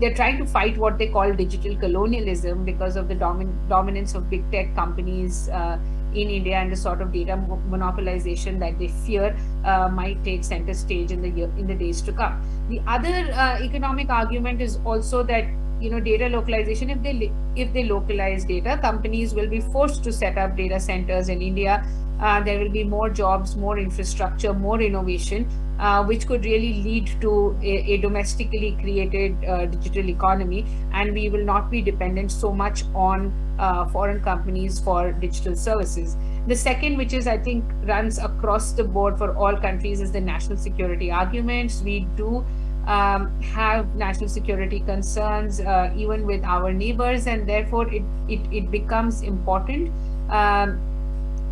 they're trying to fight what they call digital colonialism because of the domin dominance of big tech companies uh, in India and the sort of data monopolization that they fear uh, might take center stage in the year, in the days to come. The other uh, economic argument is also that you know, data localization, if they if they localize data, companies will be forced to set up data centers in India. Uh, there will be more jobs, more infrastructure, more innovation, uh, which could really lead to a, a domestically created uh, digital economy, and we will not be dependent so much on foreign companies for digital services. The second, which is I think runs across the board for all countries, is the national security arguments. We do um, have national security concerns uh, even with our neighbors and therefore it, it, it becomes important um,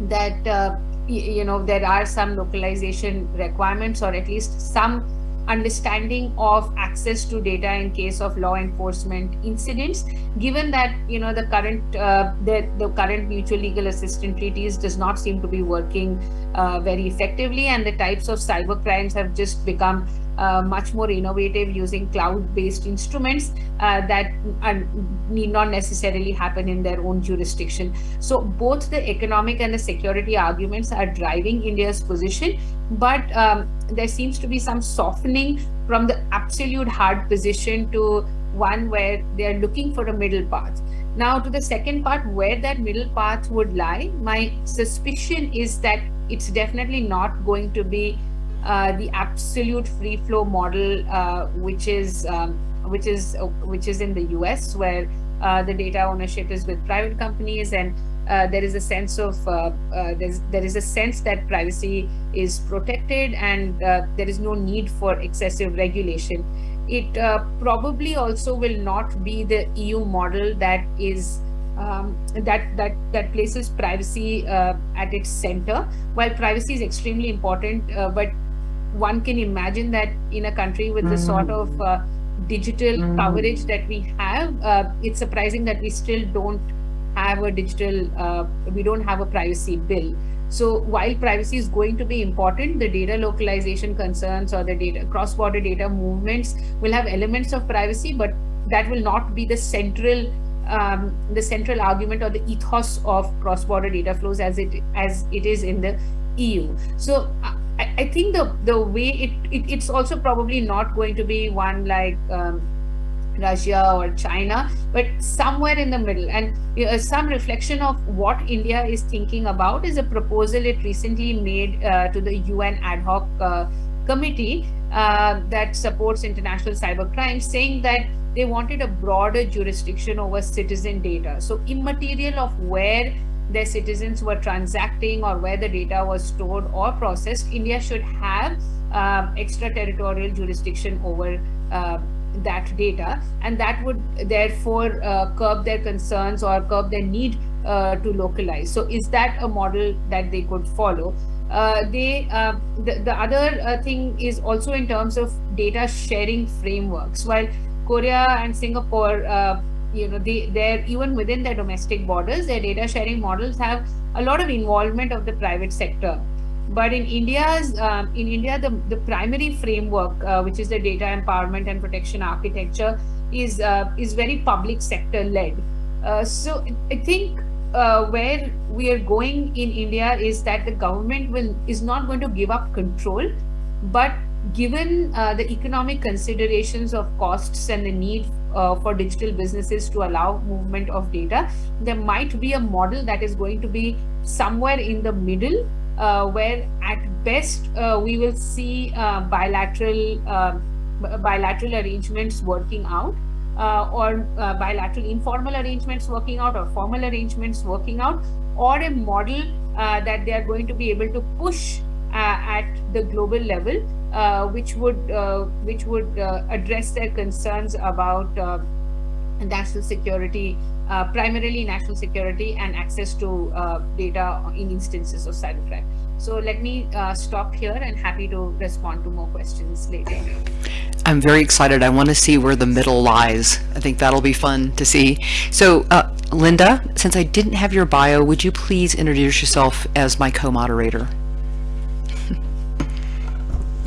that uh, you know there are some localization requirements or at least some understanding of access to data in case of law enforcement incidents. Given that you know the current uh, the, the current mutual legal assistance treaties does not seem to be working uh, very effectively and the types of cyber crimes have just become much more innovative using cloud-based instruments uh, that need not necessarily happen in their own jurisdiction. So both the economic and the security arguments are driving India's position, but um, there seems to be some softening from the absolute hard position to one where they are looking for a middle path. Now to the second part, where that middle path would lie, my suspicion is that it's definitely not going to be uh, the absolute free flow model, uh, which is um, which is uh, which is in the US, where uh, the data ownership is with private companies, and there is a sense of there is a sense that privacy is protected, and there is no need for excessive regulation. It probably also will not be the EU model that is. Um, that that that places privacy uh, at its center. While privacy is extremely important, uh, but one can imagine that in a country with the sort mm. of uh, digital mm. coverage that we have, uh, it's surprising that we still don't have a digital, uh, we don't have a privacy bill. So while privacy is going to be important, the data localization concerns or the data cross-border data movements will have elements of privacy, but that will not be the central um, the central argument or the ethos of cross-border data flows as it as it is in the EU. So uh, I, I think the the way it, it, it's also probably not going to be one like um, Russia or China, but somewhere in the middle. And uh, some reflection of what India is thinking about is a proposal it recently made uh, to the UN ad hoc uh, committee uh, that supports international cyber crime, saying that they wanted a broader jurisdiction over citizen data. So immaterial of where their citizens were transacting or where the data was stored or processed, India should have um, extraterritorial jurisdiction over uh, that data and that would therefore uh, curb their concerns or curb their need uh, to localize. So is that a model that they could follow? Uh, they uh, the, the other uh, thing is also in terms of data sharing frameworks. While Korea and Singapore uh, you know they they're even within their domestic borders their data sharing models have a lot of involvement of the private sector. But in india's um, in india the the primary framework uh, which is the data empowerment and protection architecture is uh, is very public sector led. Uh, so i think uh, where we are going in india is that the government will is not going to give up control but given uh, the economic considerations of costs and the need uh, for digital businesses to allow movement of data, there might be a model that is going to be somewhere in the middle, uh, where at best uh, we will see uh, bilateral um, bilateral arrangements working out, uh, or bilateral informal arrangements working out, or formal arrangements working out, or a model that they are going to be able to push at the global level uh, which would uh, which would uh, address their concerns about uh, national security, uh, primarily national security and access to uh, data in instances of cybercrime. So let me stop here and happy to respond to more questions later. I'm very excited. I want to see where the middle lies. I think that'll be fun to see. So Linda, since I didn't have your bio, would you please introduce yourself as my co-moderator?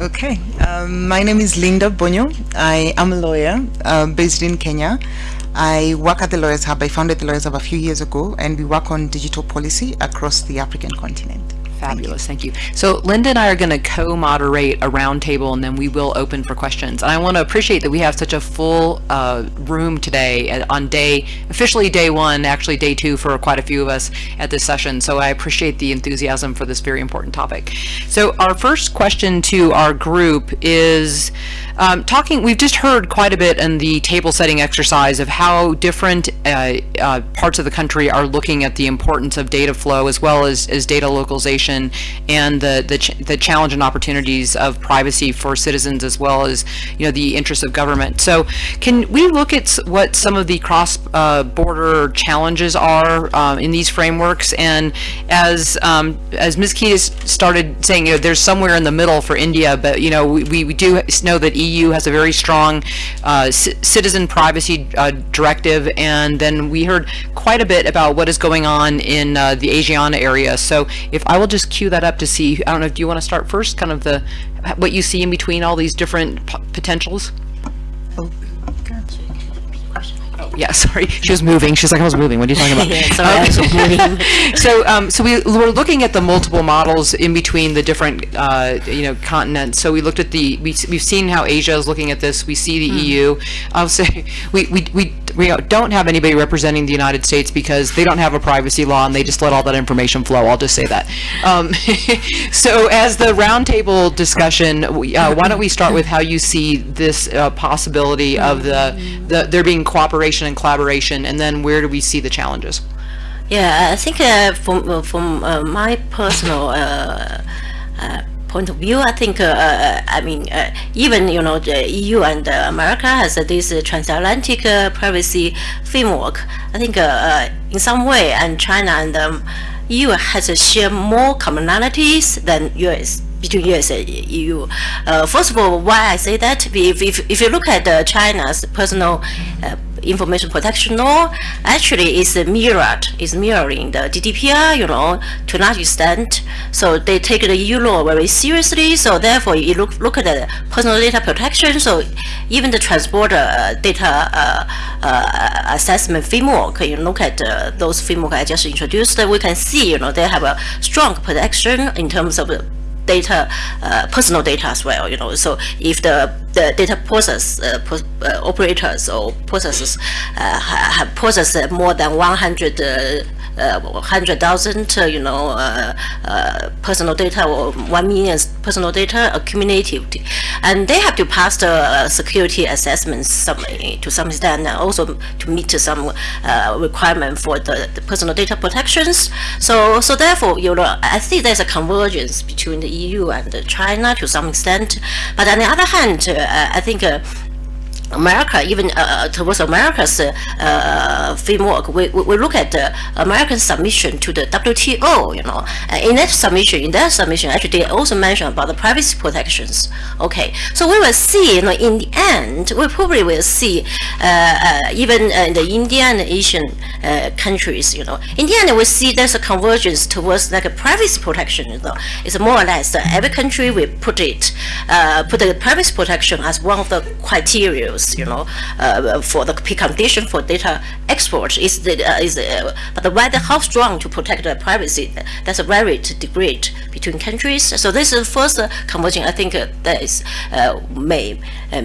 Okay, um, my name is Linda Bonyo. I am a lawyer uh, based in Kenya. I work at the Lawyers Hub. I founded the Lawyers Hub a few years ago and we work on digital policy across the African continent. Fabulous, thank you. So Linda and I are going to co-moderate a roundtable, and then we will open for questions. And I want to appreciate that we have such a full uh, room today uh, on day, officially day one, actually day two for quite a few of us at this session. So I appreciate the enthusiasm for this very important topic. So our first question to our group is um, talking, we've just heard quite a bit in the table setting exercise of how different uh, uh, parts of the country are looking at the importance of data flow as well as, as data localization and the, the, ch the challenge and opportunities of privacy for citizens as well as, you know, the interests of government. So can we look at what some of the cross-border uh, challenges are um, in these frameworks? And as, um, as Ms. Kedia started saying, you know, there's somewhere in the middle for India, but, you know, we, we do know that EU has a very strong uh, citizen privacy uh, directive, and then we heard quite a bit about what is going on in uh, the ASEAN area. So if I will just cue that up to see, I don't know, do you want to start first, kind of the what you see in between all these different potentials? Oh, yeah, sorry. She was moving. She's like, I was moving. What are you talking about? yeah, sorry, moving. so, um, so we we're looking at the multiple models in between the different, uh, you know, continents. So we looked at the, we, we've seen how Asia is looking at this. We see the mm. EU. I'll say, we, we, we, we don't have anybody representing the United States because they don't have a privacy law and they just let all that information flow. I'll just say that. Um, so as the roundtable discussion, we, uh, why don't we start with how you see this uh, possibility of the, the there being cooperation and collaboration, and then where do we see the challenges? Yeah, I think uh, from uh, from uh, my personal uh, uh, point of view, I think uh, I mean even you know the EU and America has this transatlantic privacy framework. I think in some way, and China and um, EU has share more commonalities than US between US and EU. Uh, first of all, why I say that, if, if, if you look at uh, China's personal uh, information protection law actually is mirrored, is mirroring the GDPR, you know, to a large extent. So they take the EU law very seriously. So therefore, you look look at the personal data protection. So even the transborder uh, data uh, uh, assessment framework, you look at uh, those framework I just introduced, we can see, you know, they have a strong protection in terms of data, uh, personal data as well, you know, so if the, the data process, uh, uh, operators or processes uh, have processed more than 100 uh, 100,000, uh, you know, uh, uh, personal data or 1 million personal data accumulative. And they have to pass the uh, security assessments some, to some extent and also to meet some uh, requirement for the, the, personal data protections. So, so therefore, you know, I think there's a convergence between the EU and China to some extent. But on the other hand, I think America, even uh, uh, towards America's uh, framework, we, we look at the American submission to the WTO, you know, in that submission, in that submission, actually they also mentioned about the privacy protections. Okay, so we will see, you know, in the end, we probably will see uh, uh, even in the Indian and Asian uh, countries, you know, in the end we see there's a convergence towards like a privacy protection, you know, it's more or less every country will put it, put the privacy protection as one of the criteria you know, uh, for the precondition for data export is the uh, is uh, but whether how strong to protect the privacy that's a very degree between countries. So this is the first uh, converging. I think uh, that is may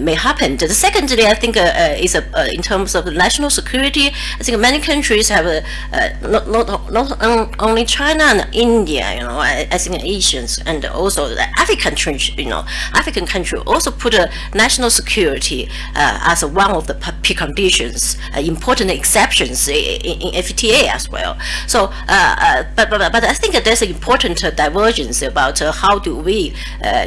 may happen. The secondly, I think is in terms of national security. I think many countries have not not not only China and India. You know, I, I think Asians and also the African countries. You know, African country also put a national security Uh, as one of the preconditions, uh, important exceptions in, in, FTA as well. So, uh, uh but, but, but I think there's an important uh, divergence about how do we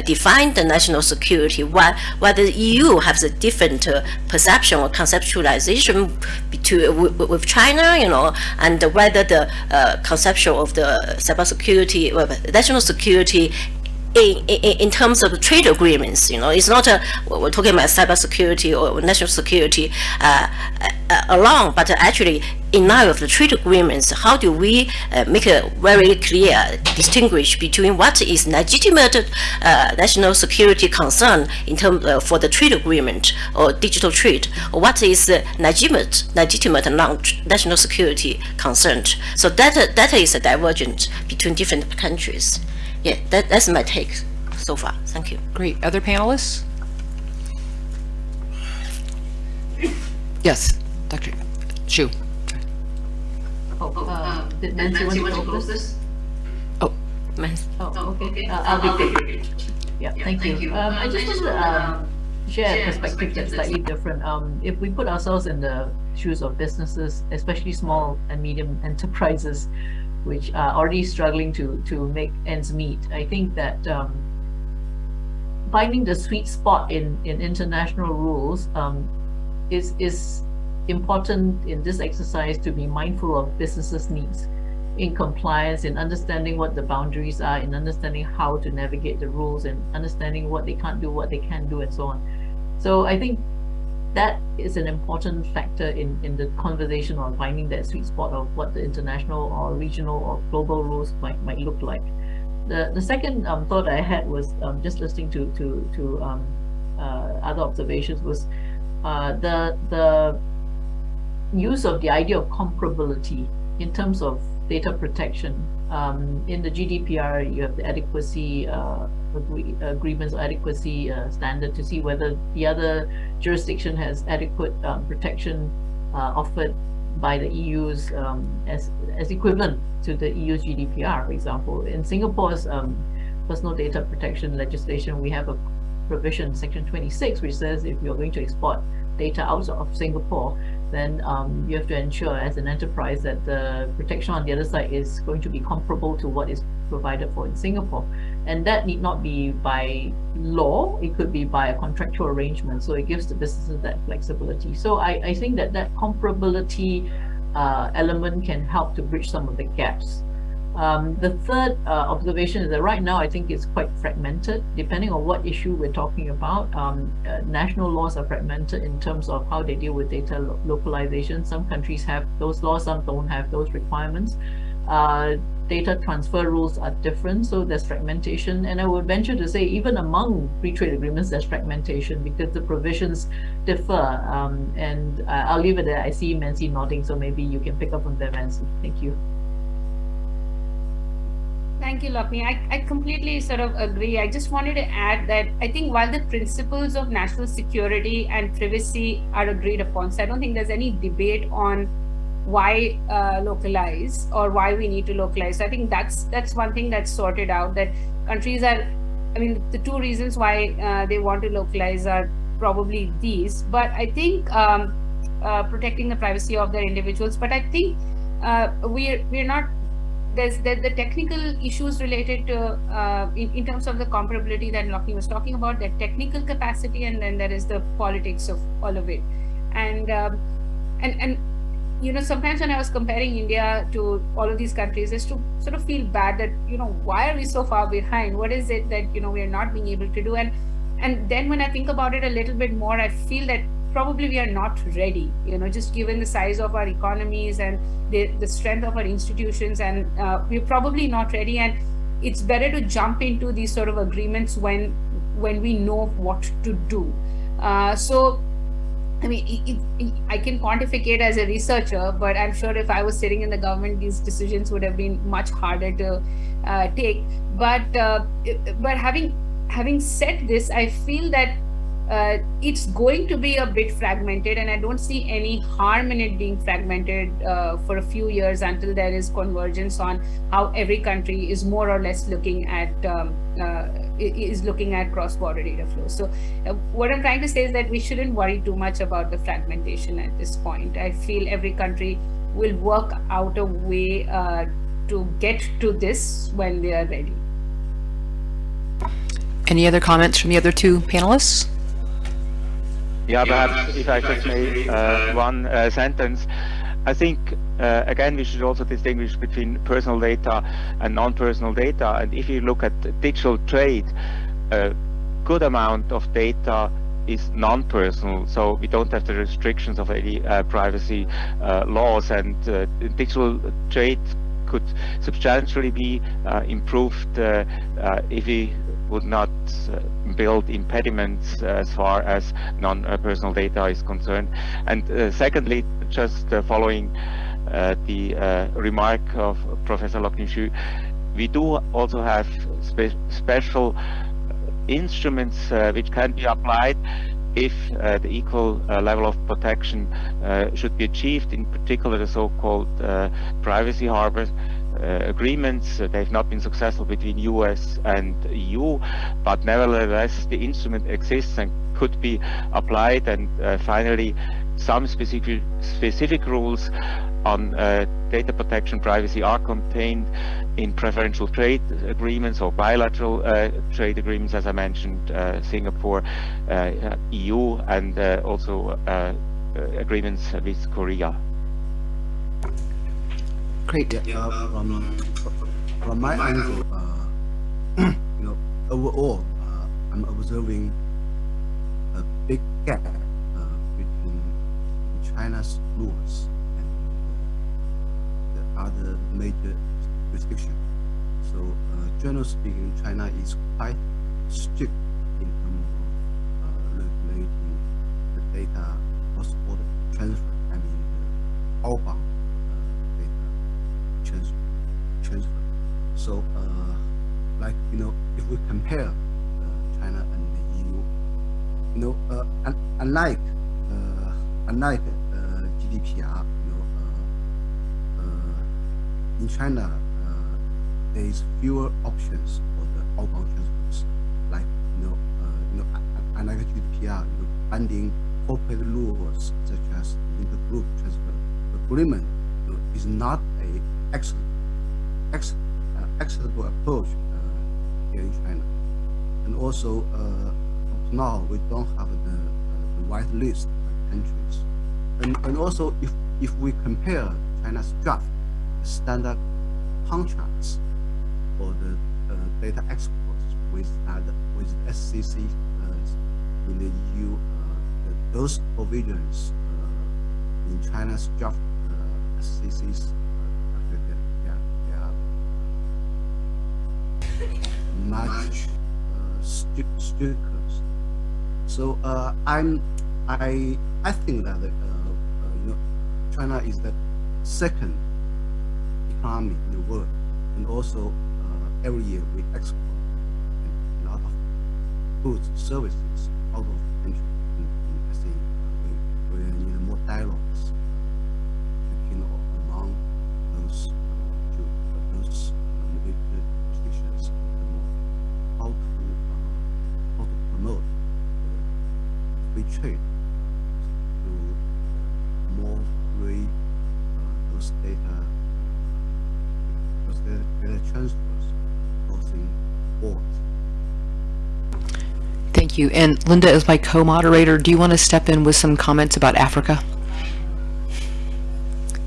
define the national security, why, whether the EU has a different perception or conceptualization between, with, China, you know, and whether the uh, conception of the cybersecurity, well, national security in, in, in terms of trade agreements, you know, it's not a, we're talking about cybersecurity or national security uh, uh, alone, but actually in line of the trade agreements, how do we uh, make a very clear distinguish between what is legitimate uh, national security concern in terms uh, for the trade agreement or digital trade, or what is legitimate, legitimate non-national security concern. So that that is a divergence between different countries. Yeah, that, that's my take so far. Thank you. Great. Other panelists? Yes, Dr. Hsu. Oh, um, did Mansi want to go first? My- Oh, okay. Uh, I'll be quick. Yeah, thank you. Um, I just want to um, share a perspective that's slightly different. Um, if we put ourselves in the shoes of businesses, especially small and medium enterprises, which are already struggling to to make ends meet, I think that um, finding the sweet spot in in international rules um, is is important in this exercise to be mindful of businesses' needs in compliance, in understanding what the boundaries are, in understanding how to navigate the rules, and understanding what they can't do, what they can do, and so on. So I think that is an important factor in, in the conversation on finding that sweet spot of what the international or regional or global rules might might look like. The the second um, thought I had was um, just listening to to to um, uh, other observations was uh, the the use of the idea of comparability in terms of data protection. Um, in the GDPR, you have the adequacy uh, agree, agreements or adequacy uh, standard to see whether the other jurisdiction has adequate um, protection uh, offered by the EU's um, as as equivalent to the EU's GDPR, for example. In Singapore's um, personal data protection legislation, we have a provision, Section 26, which says if you're going to export data out of Singapore, then um, you have to ensure as an enterprise that the protection on the other side is going to be comparable to what is provided for in Singapore. And that need not be by law, it could be by a contractual arrangement. So it gives the businesses that flexibility. So I, I think that that comparability uh, element can help to bridge some of the gaps. Um, the third uh, observation is that right now I think it's quite fragmented depending on what issue we're talking about. Um, uh, national laws are fragmented in terms of how they deal with data lo localization. Some countries have those laws, some don't have those requirements. Uh, data transfer rules are different, so there's fragmentation. And I would venture to say even among free trade agreements, there's fragmentation because the provisions differ. Um, and uh, I'll leave it there. I see Mansi nodding, so maybe you can pick up on that, Mansi. Thank you. Thank you, Locknie. I, I completely sort of agree. I just wanted to add that I think while the principles of national security and privacy are agreed upon, so I don't think there's any debate on why uh, localize or why we need to localize. I think that's that's one thing that's sorted out. That countries are, I mean, the two reasons why uh, they want to localize are probably these. But I think um, uh, protecting the privacy of their individuals. But I think uh, we're we're not there's the, the technical issues related to uh, in, in terms of the comparability that Locknie was talking about that technical capacity and then there is the politics of all of it and um, and and you know sometimes when I was comparing India to all of these countries is to sort of feel bad that you know why are we so far behind? What is it that you know we are not being able to do? And and then when I think about it a little bit more I feel that probably we are not ready you know just given the size of our economies and the, the strength of our institutions and uh, we're probably not ready. And it's better to jump into these sort of agreements when when we know what to do. Uh, so I mean, it, it, I can quantify it as a researcher, but I'm sure if I was sitting in the government, these decisions would have been much harder to uh, take. But uh, but having having said this, I feel that uh, it's going to be a bit fragmented and I don't see any harm in it being fragmented uh, for a few years until there is convergence on how every country is more or less looking at um, uh, is looking at cross-border data flow. So uh, what I'm trying to say is that we shouldn't worry too much about the fragmentation at this point. I feel every country will work out a way uh, to get to this when they are ready. Any other comments from the other two panelists? Yeah, perhaps if I just may uh, one uh, sentence. I think, uh, again, we should also distinguish between personal data and non-personal data. And if you look at digital trade, a good amount of data is non-personal, so we don't have the restrictions of any uh, privacy uh, laws. And uh, digital trade could substantially be improved if we would not uh, build impediments as far as non-personal data is concerned. And uh, secondly, just uh, following the remark of Professor Locknie we do also have spe special instruments uh, which can be applied if uh, the equal uh, level of protection uh, should be achieved, in particular the so-called uh, privacy harbors, uh, agreements. they've not been successful between US and EU, but nevertheless the instrument exists and could be applied. And finally, some specific specific rules on uh, data protection privacy are contained in preferential trade agreements or bilateral uh, trade agreements, as I mentioned, uh, Singapore, uh, EU, and uh, also uh, agreements with Korea. Great. Yeah, from, from my angle, you know, overall, I'm observing a big gap between China's rules and the other major jurisdictions. So, uh, generally speaking, China is quite strict in terms of uh, regulating the data cross-border transfer. I mean, the outbound uh, data transfer. transfer. So, uh, like you know, if we compare uh, China and the EU, you know, uh, un unlike uh, unlike uh, GDPR uh, you know, in China, there is fewer options for the outbound transfers, like you know, you know, unlike GDPR, you know, binding corporate rules such as intergroup transfer agreement you know, is not a excellent, excellent, acceptable approach uh, here in China. And also, uh, now, we don't have the, uh, the white list of countries. And, and also, if, if we compare China's draft standard contracts for the uh, data exports with other, with SCC uh, in the EU. Uh, those provisions in China's draft SCCs yeah, much strict, stricter. So I'm I I think that you know China is the second economy in the world. And also, uh, every year we export a lot of goods, services out of the country. I think uh, we, we need more dialogues between among those uh, those jurisdictions how to uh, how to promote free trade through more free uh, those data Thank you. And Linda, as my co-moderator, do you want to step in with some comments about Africa?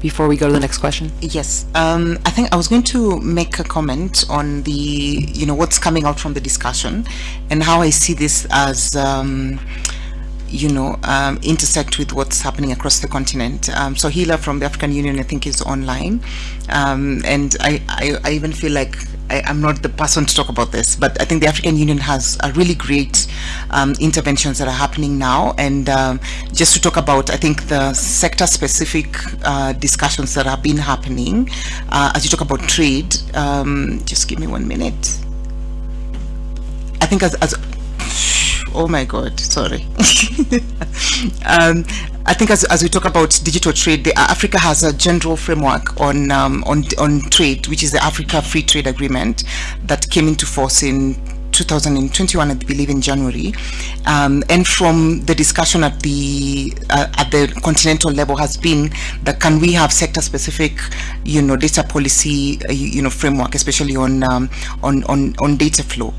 Before we go to the next question? Yes. Um, I think I was going to make a comment on the, you know, what's coming out from the discussion and how I see this as um, you know, um, intersect with what's happening across the continent. Um, so Hila from the African Union, I think, is online. Um, and I, I, I, even feel like I, am not the person to talk about this, but I think the African Union has a really great um, interventions that are happening now. And um, just to talk about, I think, the sector-specific uh, discussions that have been happening, uh, as you talk about trade, um, just give me one minute. I think as, as oh my god sorry. Um, I think as, as we talk about digital trade, the, Africa has a general framework on, um, on, on trade, which is the Africa Free Trade Agreement that came into force in 2021, I believe, in January, um, and from the discussion at the uh, at the continental level has been that can we have sector-specific, you know, data policy, uh, you, know, framework, especially on um, on, on on data flow.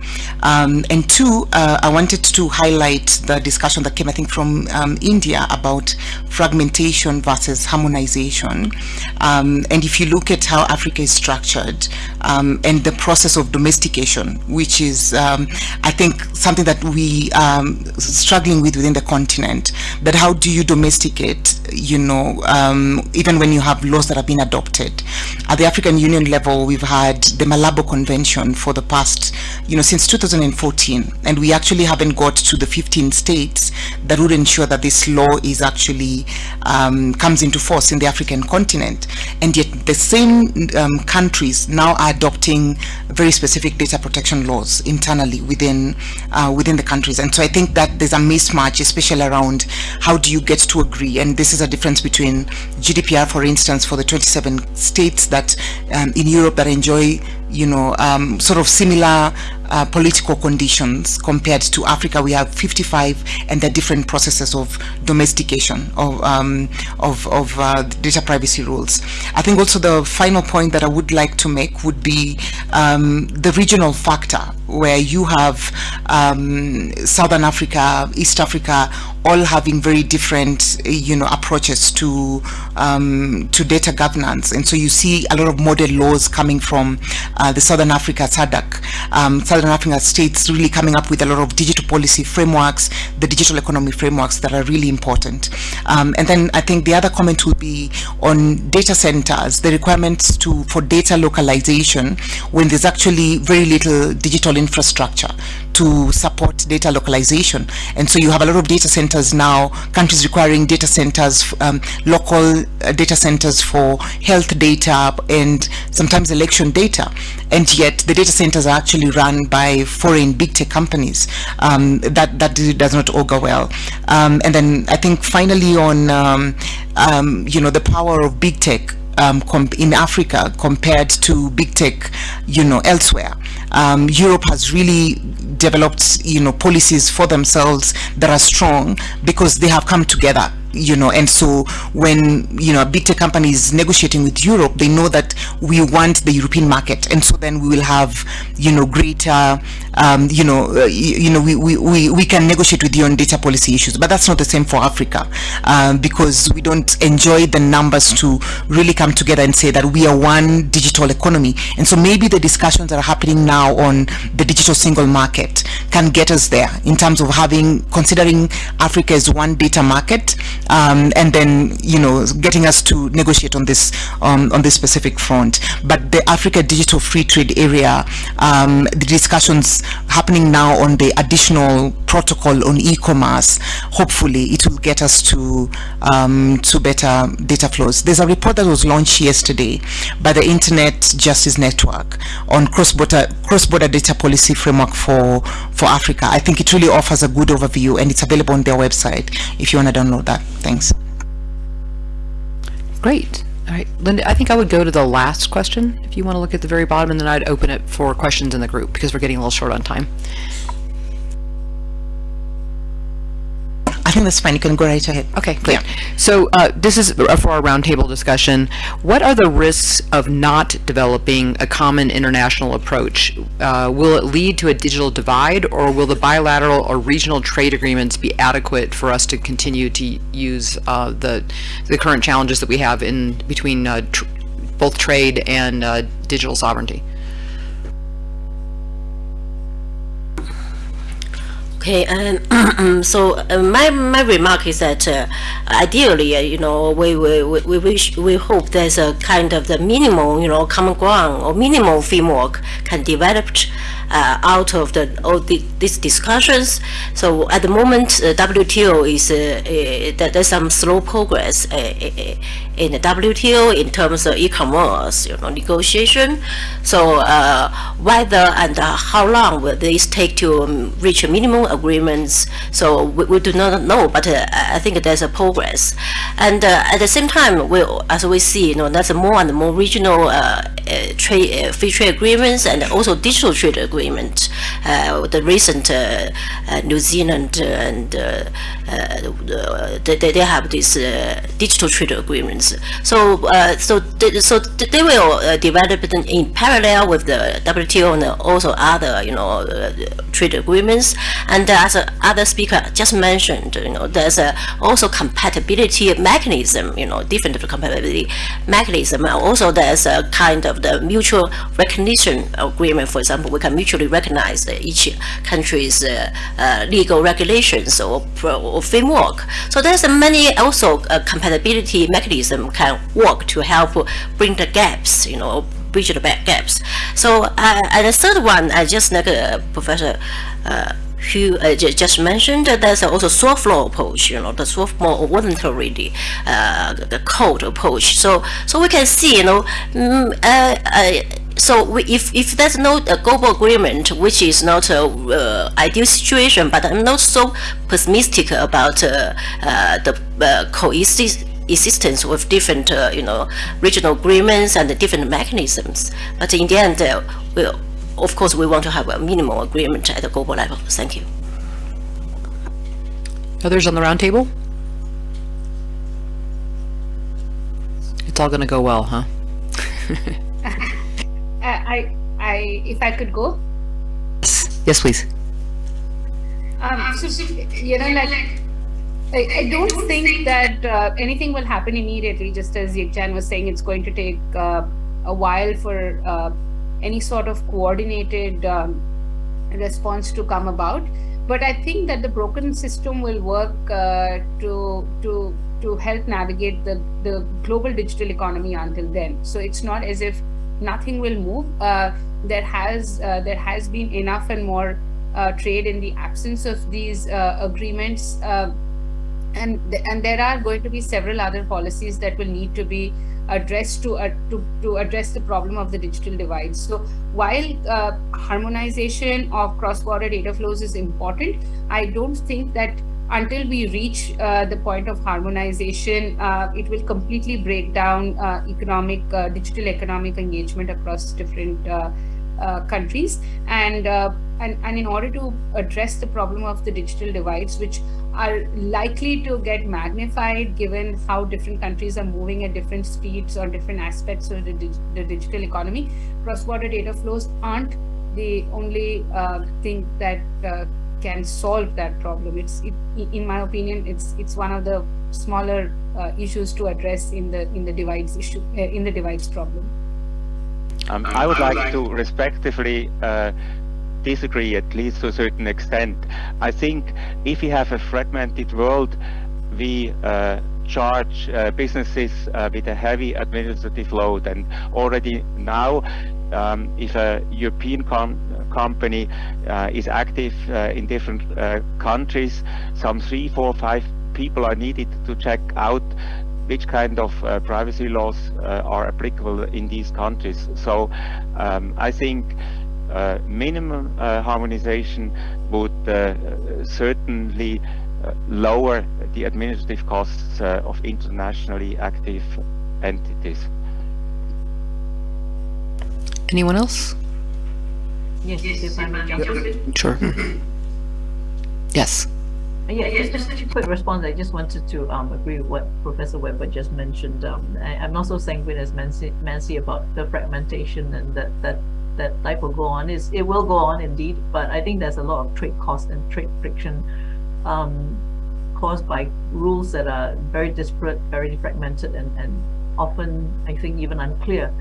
Um, and two, uh, I wanted to highlight the discussion that came, I think, from um, India about fragmentation versus harmonization. Um, and if you look at how Africa is structured um, and the process of domestication, which is uh, um, I think something that we um, struggling with within the continent. That how do you domesticate, you know, um, even when you have laws that have been adopted. At the African Union level, we've had the Malabo Convention for the past, you know, since 2014, and we actually haven't got to the 15 states that would ensure that this law is actually um, comes into force in the African continent. And yet the same um, countries now are adopting very specific data protection laws internally within uh, within the countries. And so I think that there's a mismatch, especially around how do you get to agree. And this is a difference between GDPR, for instance, for the 27 states that um, in Europe that enjoy you know, um, sort of similar uh, political conditions compared to Africa. We have 55 and the different processes of domestication of, um, of, of uh, data privacy rules. I think also the final point that I would like to make would be um, the regional factor where you have um, Southern Africa, East Africa, all having very different, you know, approaches to um, to data governance, and so you see a lot of model laws coming from uh, the Southern Africa SADC, um, Southern Africa states really coming up with a lot of digital policy frameworks, the digital economy frameworks that are really important. Um, and then I think the other comment would be on data centers, the requirements to for data localization when there's actually very little digital infrastructure to support data localization. And so you have a lot of data centers now, countries requiring data centers, um, local uh, data centers for health data and sometimes election data. And yet the data centers are actually run by foreign big tech companies. Um, that, that does not augur well. Um, and then I think finally on, um, um, you know, the power of big tech um, in Africa compared to big tech, you know, elsewhere. Um, Europe has really developed, you know, policies for themselves that are strong because they have come together you know. And so when you know a big tech company is negotiating with Europe they know that we want the European market. And so then we will have you know greater um, you know uh, you, know we, we, we, we can negotiate with you on data policy issues. But that's not the same for Africa um, because we don't enjoy the numbers to really come together and say that we are one digital economy. And so maybe the discussions that are happening now on the digital single market can get us there in terms of having considering Africa as one data market um, and then you know getting us to negotiate on this um, on this specific front. But the Africa Digital Free Trade Area, um, the discussions happening now on the additional protocol on e-commerce, hopefully it will get us to um, to better data flows. There's a report that was launched yesterday by the Internet Justice Network on cross-border cross-border data policy framework for for Africa. I think it really offers a good overview and it's available on their website if you want to download that. Thanks. Great. All right, Linda, I think I would go to the last question if you want to look at the very bottom and then I'd open it for questions in the group because we're getting a little short on time. I think that's fine. You can go right ahead. Okay, great. So uh, this is for our roundtable discussion. What are the risks of not developing a common international approach? Uh, will it lead to a digital divide or will the bilateral or regional trade agreements be adequate for us to continue to use uh, the, the current challenges that we have in between uh, tr both trade and uh, digital sovereignty? Okay, and so uh, my my remark is that uh, ideally, uh, you know, we we we wish we hope there's a kind of the minimum, you know, common ground or minimum framework can develop uh, out of the all the, these discussions. So at the moment, uh, WTO is uh, there's some slow progress in the WTO in terms of e-commerce, you know, negotiation. So uh, whether and how long will this take to um, reach a minimum agreements? So we, we, do not know, but uh, I think there's a progress. And uh, at the same time, we, as we see, you know, there's more and more regional trade, free trade agreements and also digital trade agreements agreement, uh, the recent uh, uh, New Zealand and they, they have these digital trade agreements. Agreements. So, uh, so, th so they will uh, develop it in parallel with the WTO and also other, you know, uh, trade agreements. And as other speaker just mentioned, you know, there's also compatibility mechanism, you know, different compatibility mechanism. Also, there's a kind of the mutual recognition agreement. For example, we can mutually recognize each country's uh, uh, legal regulations or, or, framework. So there's many also uh, compatibility mechanism can work to help bring the gaps, you know, bridge the gaps. So uh, and the third one, I just like uh, Professor uh, who uh, just mentioned there's also soft law approach, you know, the soft more voluntary uh, the code approach. So so we can see, you know, mm, uh, uh, so we, if, if there's no uh, global agreement, which is not a uh, ideal situation, but I'm not so pessimistic about uh, uh the uh, coexistence with different, uh, you know, regional agreements and different mechanisms. But in the end, we'll, of course, we want to have a minimal agreement at the global level. Thank you. Others on the roundtable? It's all going to go well, huh? I, I, if I could go. Yes, yes please. Um, so, you know, like, I, I don't think that uh, anything will happen immediately, just as Yikjan was saying, it's going to take uh, a while for uh, any sort of coordinated um, response to come about. But I think that the broken system will work uh, to to to help navigate the the global digital economy until then. So it's not as if nothing will move. Uh, there has uh, there has been enough and more trade in the absence of these agreements, and and there are going to be several other policies that will need to be addressed to uh, to to address the problem of the digital divide. So while harmonization of cross-border data flows is important, I don't think that until we reach uh, the point of harmonization, uh, it will completely break down uh, economic, uh, digital economic engagement across different uh, uh, countries. And, and, and in order to address the problem of the digital divides, which are likely to get magnified given how different countries are moving at different speeds or different aspects of the, dig the digital economy, cross-border data flows aren't the only thing that can solve that problem. It's, it, in my opinion, it's it's one of the smaller uh, issues to address in the in the divides issue uh, in the divides problem. Um, I would like to respectively uh, disagree at least to a certain extent. I think if we have a fragmented world, we uh, charge uh, businesses uh, with a heavy administrative load and already now um, if a European com company uh, is active uh, in different uh, countries, some three, four, five people are needed to check out which kind of uh, privacy laws uh, are applicable in these countries. So um, I think minimum harmonization would certainly lower the administrative costs of internationally active entities. Anyone else? Yes, if I may jump in. Sure. yes. Uh, yeah, just, just a quick response. I just wanted to um, agree with what Professor Weber just mentioned. Um, I, am not so sanguine as Mansi, Mansi about the fragmentation and that that that life will go on. Is it will go on indeed, but I think there's a lot of trade cost and trade friction um, caused by rules that are very disparate, very fragmented, and and often I think even unclear.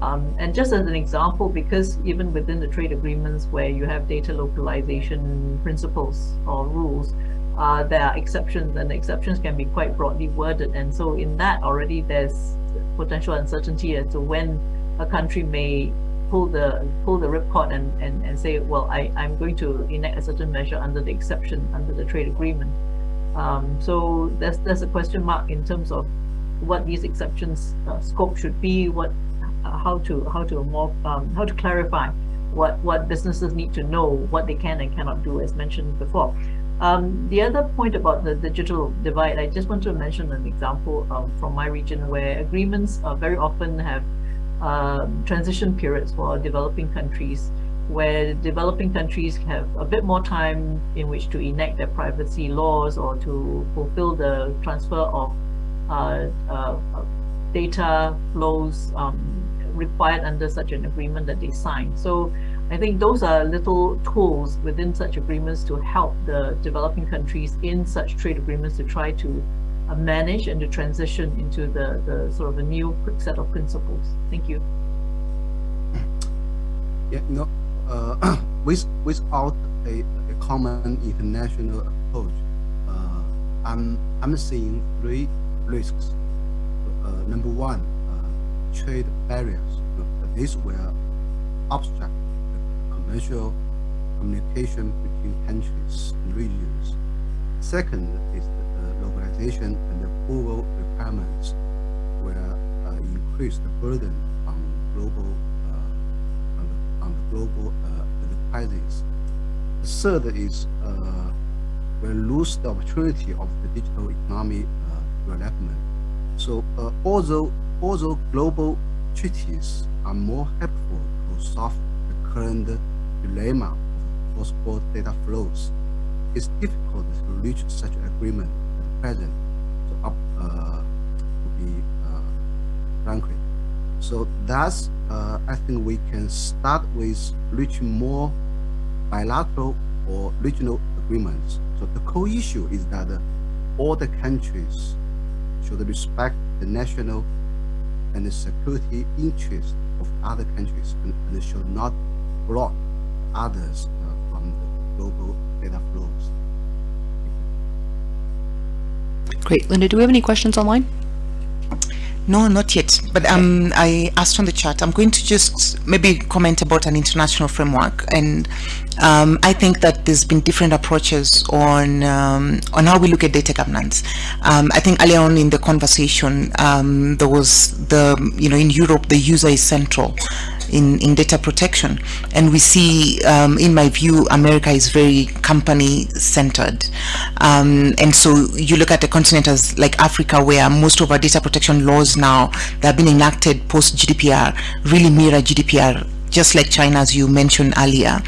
Um, and just as an example, because even within the trade agreements where you have data localization principles or rules, uh, there are exceptions and the exceptions can be quite broadly worded. And so in that already there's potential uncertainty as to when a country may pull the pull the ripcord and, and, and say, well, I, I'm going to enact a certain measure under the exception, under the trade agreement. Um, so there's, there's a question mark in terms of what these exceptions uh, scope should be, what uh, how to how to more um, how to clarify what what businesses need to know what they can and cannot do as mentioned before um, the other point about the digital divide I just want to mention an example um, from my region where agreements uh, very often have um, transition periods for developing countries where developing countries have a bit more time in which to enact their privacy laws or to fulfill the transfer of uh, uh, data flows um, required under such an agreement that they sign. So I think those are little tools within such agreements to help the developing countries in such trade agreements to try to uh, manage and to transition into the, the sort of a new set of principles. Thank you. Yeah, no, uh, with, without a, a common international approach, uh, I'm, I'm seeing three risks. Uh, number one, uh, trade barriers. This will obstruct commercial communication between countries and regions. Second is the and approval requirements will uh, increase the burden on global uh, on, the, on the global uh, enterprises. The third is uh, will lose the opportunity of the digital economy uh, development. So uh, although although global treaties are more helpful to solve the current dilemma of cross-border data flows. It's difficult to reach such agreement present, so up uh, to be uh, frankly. So that's uh, I think we can start with reaching more bilateral or regional agreements. So the core issue is that all the countries should respect the national and the security interests of other countries and, and should not block others uh, from the global data flows. Great. Linda, do we have any questions online? No, not yet. But um, I asked on the chat. I'm going to just maybe comment about an international framework, and um, I think that there's been different approaches on um, on how we look at data governance. Um, I think earlier on in the conversation, um, there was the you know in Europe the user is central in, in data protection. And we see, um, in my view, America is very company centered. Um, and so you look at a continent as like Africa, where most of our data protection laws now that have been enacted post GDPR really mirror GDPR just like China, as you mentioned earlier.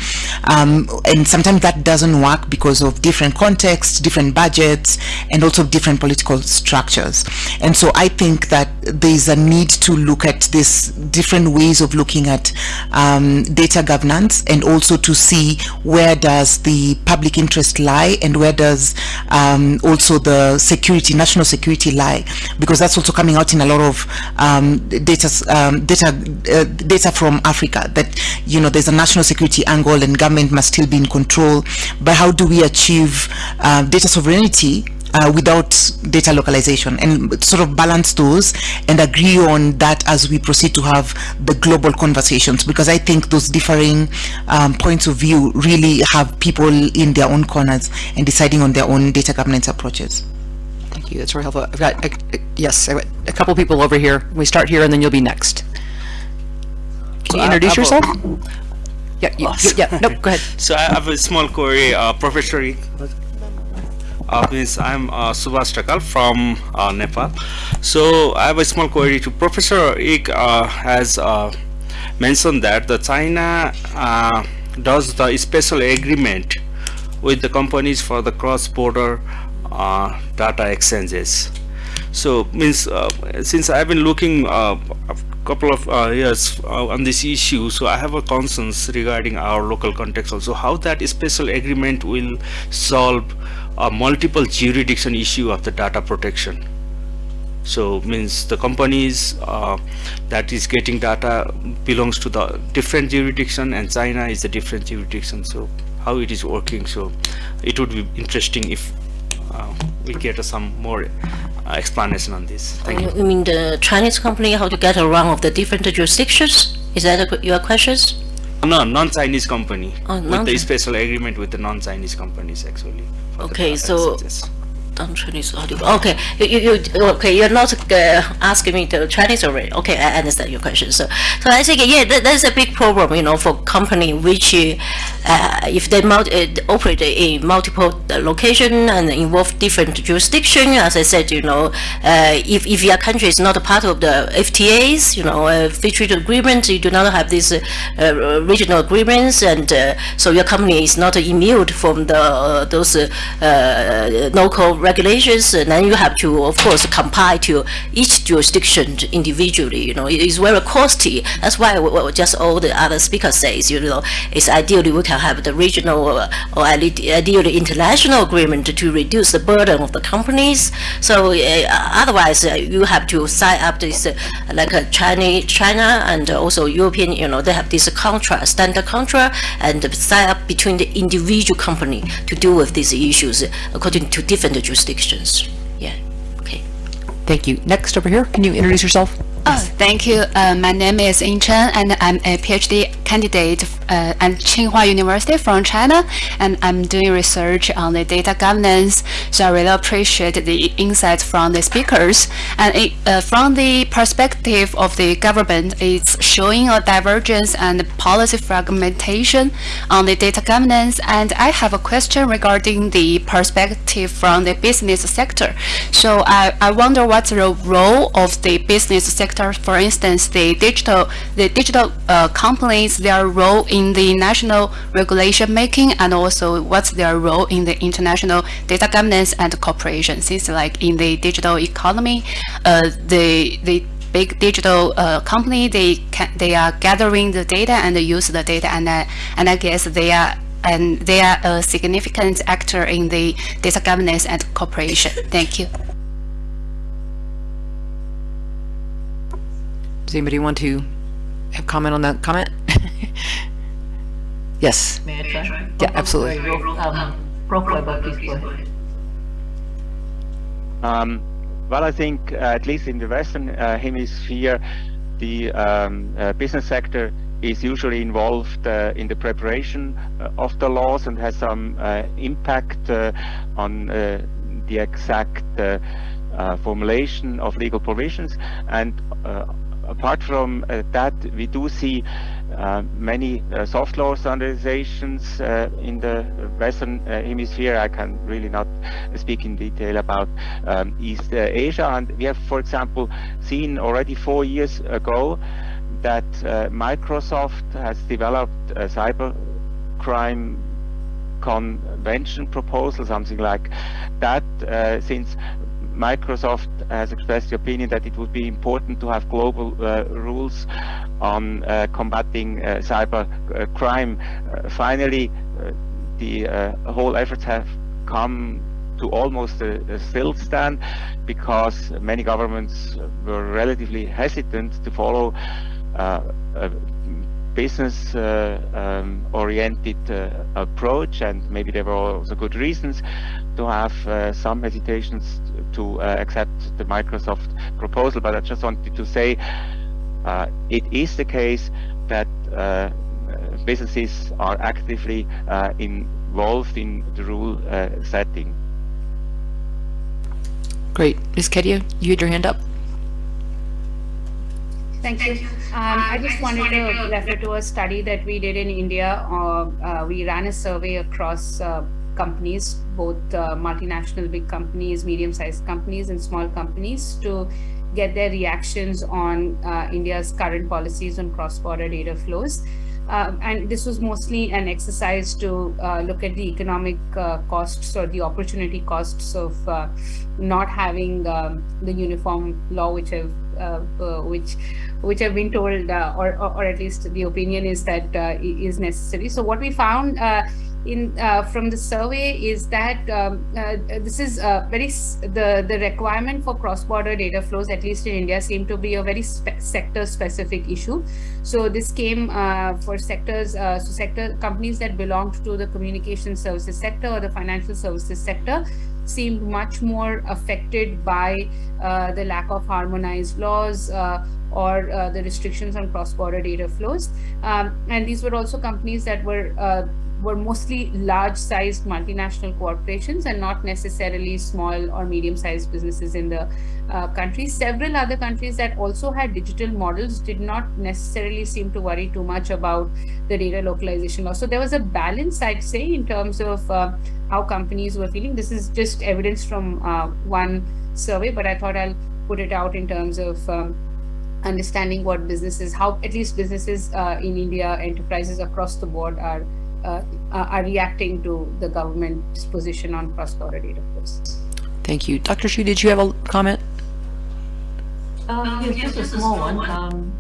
Um, and sometimes that doesn't work because of different contexts, different budgets, and also different political structures. And so I think that there's a need to look at this different ways of looking at um, data governance and also to see where does the public interest lie and where does um, also the security, national security lie, because that's also coming out in a lot of um, data, um, data, uh, data from Africa that you know there's a national security angle and government must still be in control but how do we achieve uh, data sovereignty uh, without data localization and sort of balance those and agree on that as we proceed to have the global conversations because I think those differing um, points of view really have people in their own corners and deciding on their own data governance approaches. Thank you. That's very helpful. I've got, a, a, yes, I've got a couple people over here. We start here and then you'll be next. Can you introduce yourself? Yeah, you, you, yeah, nope, go ahead. So I have a small query, uh, Professor. Uh, means I'm uh, Subhash Takal from uh, Nepal. So I have a small query to Professor Eek uh, has uh, mentioned that the China uh, does the special agreement with the companies for the cross-border uh, data exchanges. So means uh, since I've been looking uh, couple of uh, years uh, on this issue, so I have a concerns regarding our local context also how that special agreement will solve a multiple jurisdiction issue of the data protection. So means the companies uh, that is getting data belongs to the different jurisdiction and China is a different jurisdiction. So how it is working. So it would be interesting if we get some more uh, explanation on this. Thank you. You mean the Chinese company how to get around of the different jurisdictions? Is that a- your questions? No, non-Chinese company Oh, with non- the special agreement with the non-Chinese companies actually. Okay, so- audio. Okay, you, you, you okay? You're not uh, asking me the Chinese already. Okay, I understand your question. So, so I think yeah, that, that's a big problem, you know, for company which, uh, if they multi, uh, operate in multiple uh, location and involve different jurisdiction. As I said, you know, uh, if if your country is not a part of the FTAs, you know, uh, free trade agreement, you do not have these regional agreements, and so your company is not immune from the those local regulations, and then you have to, of course, comply to each jurisdiction individually. You know, it is very costly. That's why what just all the other speakers says, you know, it's ideally we can have the regional or, or ideally international agreement to reduce the burden of the companies. So uh, otherwise, uh, you have to sign up this uh, like a Chinese, China and also European. You know, they have this contract, standard contract, and sign up between the individual company to deal with these issues according to different jurisdictions. Yeah. Okay. Thank you. Next over here, can you introduce yourself? Oh, thank you. Uh, my name is Ying Chen, and I'm a PhD candidate uh, at Tsinghua University from China, and I'm doing research on the data governance. So I really appreciate the insights from the speakers. And it, uh, from the perspective of the government, it's showing a divergence and policy fragmentation on the data governance. And I have a question regarding the perspective from the business sector. So I, I wonder what's the role of the business sector sector, for instance, the digital, the digital uh, companies, their role in the national regulation making, and also what's their role in the international data governance and cooperation. Since like in the digital economy, uh, the the big digital uh, company they can they are gathering the data and use the data, and uh, and I guess they are and they are a significant actor in the data governance and cooperation. Thank you. Does anybody want to have comment on that comment? yes. May I try? Yeah, absolutely. Um, Prof. Weber, please go ahead. Um, well, I think uh, at least in the Western uh, Hemisphere, the um, uh, business sector is usually involved uh, in the preparation uh, of the laws and has some uh, impact on the exact formulation of legal provisions. And apart from uh, that, we do see uh, many uh, soft law standardizations uh, in the Western uh, Hemisphere. I can really not speak in detail about um, East uh, Asia. And we have, for example, seen already four years ago that Microsoft has developed a cyber crime convention proposal, something like that, since Microsoft has expressed the opinion that it would be important to have global uh, rules on uh, combating uh, cyber uh, crime. Uh, finally, the whole efforts have come to almost a, a still stand because many governments were relatively hesitant to follow a business uh, um, oriented uh, approach and maybe there were also good reasons to have uh, some hesitations to accept the Microsoft proposal but I just wanted to say it is the case that businesses are actively involved in the rule setting. Great. Ms. Kedia, you had your hand up. Thank you. Um, I just wanted to refer to a study that we did in India. Uh, uh, we ran a survey across uh, companies, both uh, multinational big companies, medium-sized companies, and small companies to get their reactions on uh, India's current policies on cross-border data flows. Uh, and this was mostly an exercise to uh, look at the economic uh, costs or the opportunity costs of uh, not having um, the uniform law, which have which which have been told, or, or, or at least the opinion is that is necessary. So what we found in uh, from the survey is that um, uh, this is uh, very the the requirement for cross-border data flows at least in India seem to be a very spe sector specific issue. So this came uh, for sectors uh, so sector companies that belonged to the communication services sector or the financial services sector seemed much more affected by uh, the lack of harmonized laws or the restrictions on cross-border data flows. Um, and these were also companies that were were mostly large-sized multinational corporations and not necessarily small or medium-sized businesses in the uh, country. Several other countries that also had digital models did not necessarily seem to worry too much about the data localization law. So there was a balance, I'd say, in terms of uh, how companies were feeling. This is just evidence from uh, one survey, but I thought I'll put it out in terms of um, understanding what businesses, how at least businesses uh, in India, enterprises across the board are uh, are reacting to the government's position on cross-border data flows. Thank you. Dr. Hsu, did you have a comment? Um, yes, just a small one. Um,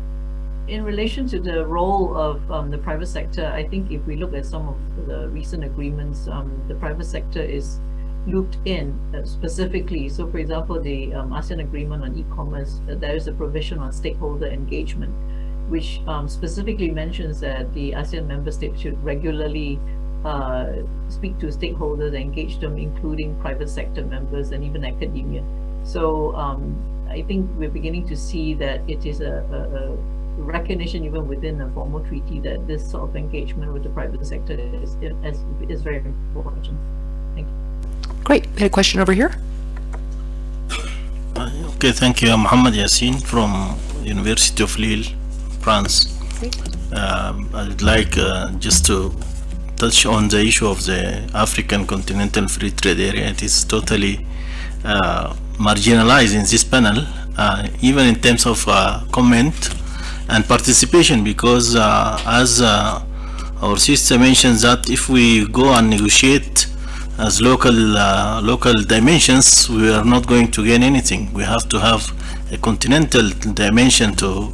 in relation to the role of um, the private sector, I think if we look at some of the recent agreements, um, the private sector is looped in uh, specifically. So, for example, the um, ASEAN agreement on e-commerce, uh, there is a provision on stakeholder engagement, which um, specifically mentions that the ASEAN member states should regularly uh, speak to stakeholders, engage them, including private sector members and even academia. So um, I think we're beginning to see that it is a, a, a, recognition even within a formal treaty that this sort of engagement with the private sector is, is, is very important. Thank you. Great. We had a question over here. Okay, thank you. I'm Mohamed Yassin from University of Lille, France. Um, I'd like uh, just to touch on the issue of the African Continental Free Trade Area. It is totally uh, marginalized in this panel, uh, even in terms of uh, comment and participation, because uh, as uh, our sister mentions that if we go and negotiate as local local dimensions, we are not going to gain anything. We have to have a continental dimension to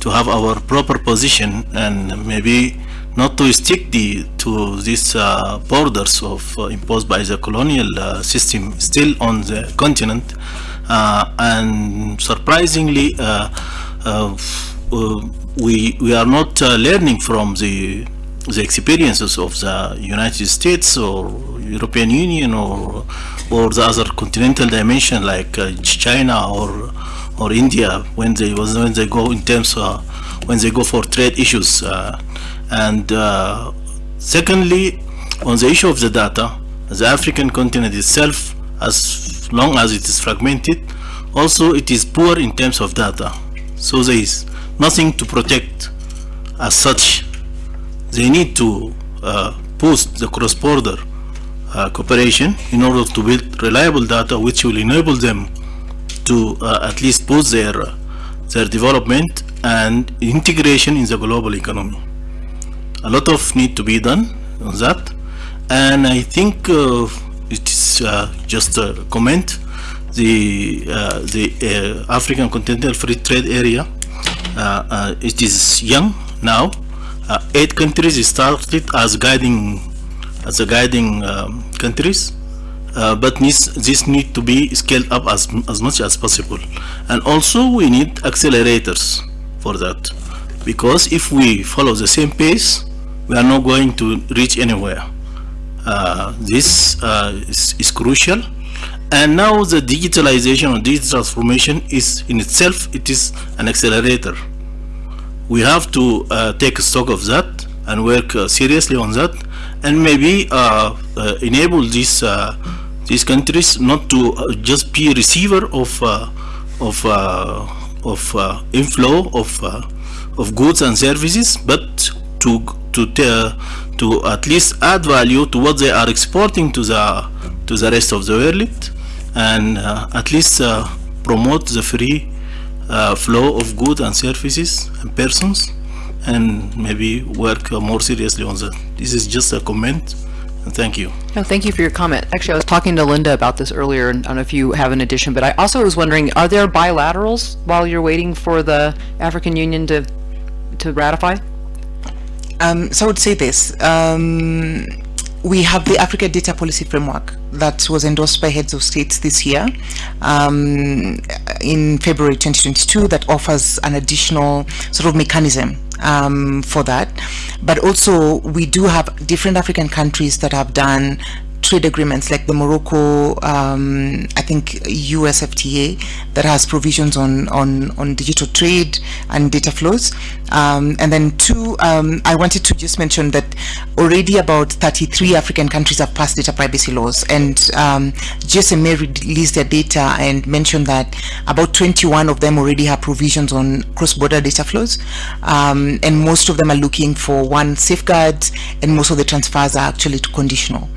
to have our proper position and maybe not to stick the to these uh, borders of uh, imposed by the colonial uh, system still on the continent. Uh, and surprisingly uh, uh, we we are not learning from the the experiences of the United States or European Union or or the other continental dimension like China or or India when they was when they go in terms of when they go for trade issues and uh, secondly on the issue of the data the African continent itself as long as it is fragmented also it is poor in terms of data. So there is nothing to protect as such. They need to uh, boost the cross-border uh, cooperation in order to build reliable data which will enable them to uh, at least boost their their development and integration in the global economy. A lot of need to be done on that. And I think uh, it is uh, just a comment. The uh, the African Continental Free Trade Area it is young now. Eight countries started as guiding as a guiding um, countries uh, but this, this need to be scaled up as, as much as possible. And also we need accelerators for that. Because if we follow the same pace we are not going to reach anywhere. Uh, this uh, is, is, crucial. And now the digitalization or digital transformation is in itself it is an accelerator. We have to uh, take stock of that and work uh, seriously on that and maybe uh, enable these these countries not to just be a receiver of of of inflow of of goods and services but to to to at least add value to what they are exporting to the to the rest of the world and uh, at least uh, promote the free uh, flow of goods and services and persons and maybe work more seriously on that. This is just a comment thank you. No, thank you for your comment. Actually, I was talking to Linda about this earlier, and I don't know if you have an addition, but I also was wondering, are there bilaterals while you're waiting for the African Union to to ratify? Um, so I would say this. Um, we have the Africa Data Policy Framework that was endorsed by heads of states this year um, in February 2022 that offers an additional sort of mechanism um, for that. But also we do have different African countries that have done trade agreements like the Morocco, um, I think US FTA that has provisions on, on, on digital trade and data flows. Um, and then two, um, I wanted to just mention that already about 33 African countries have passed data privacy laws and um, GSMA released their data and mentioned that about 21 of them already have provisions on cross-border data flows um, and most of them are looking for one safeguard and most of the transfers are actually conditional.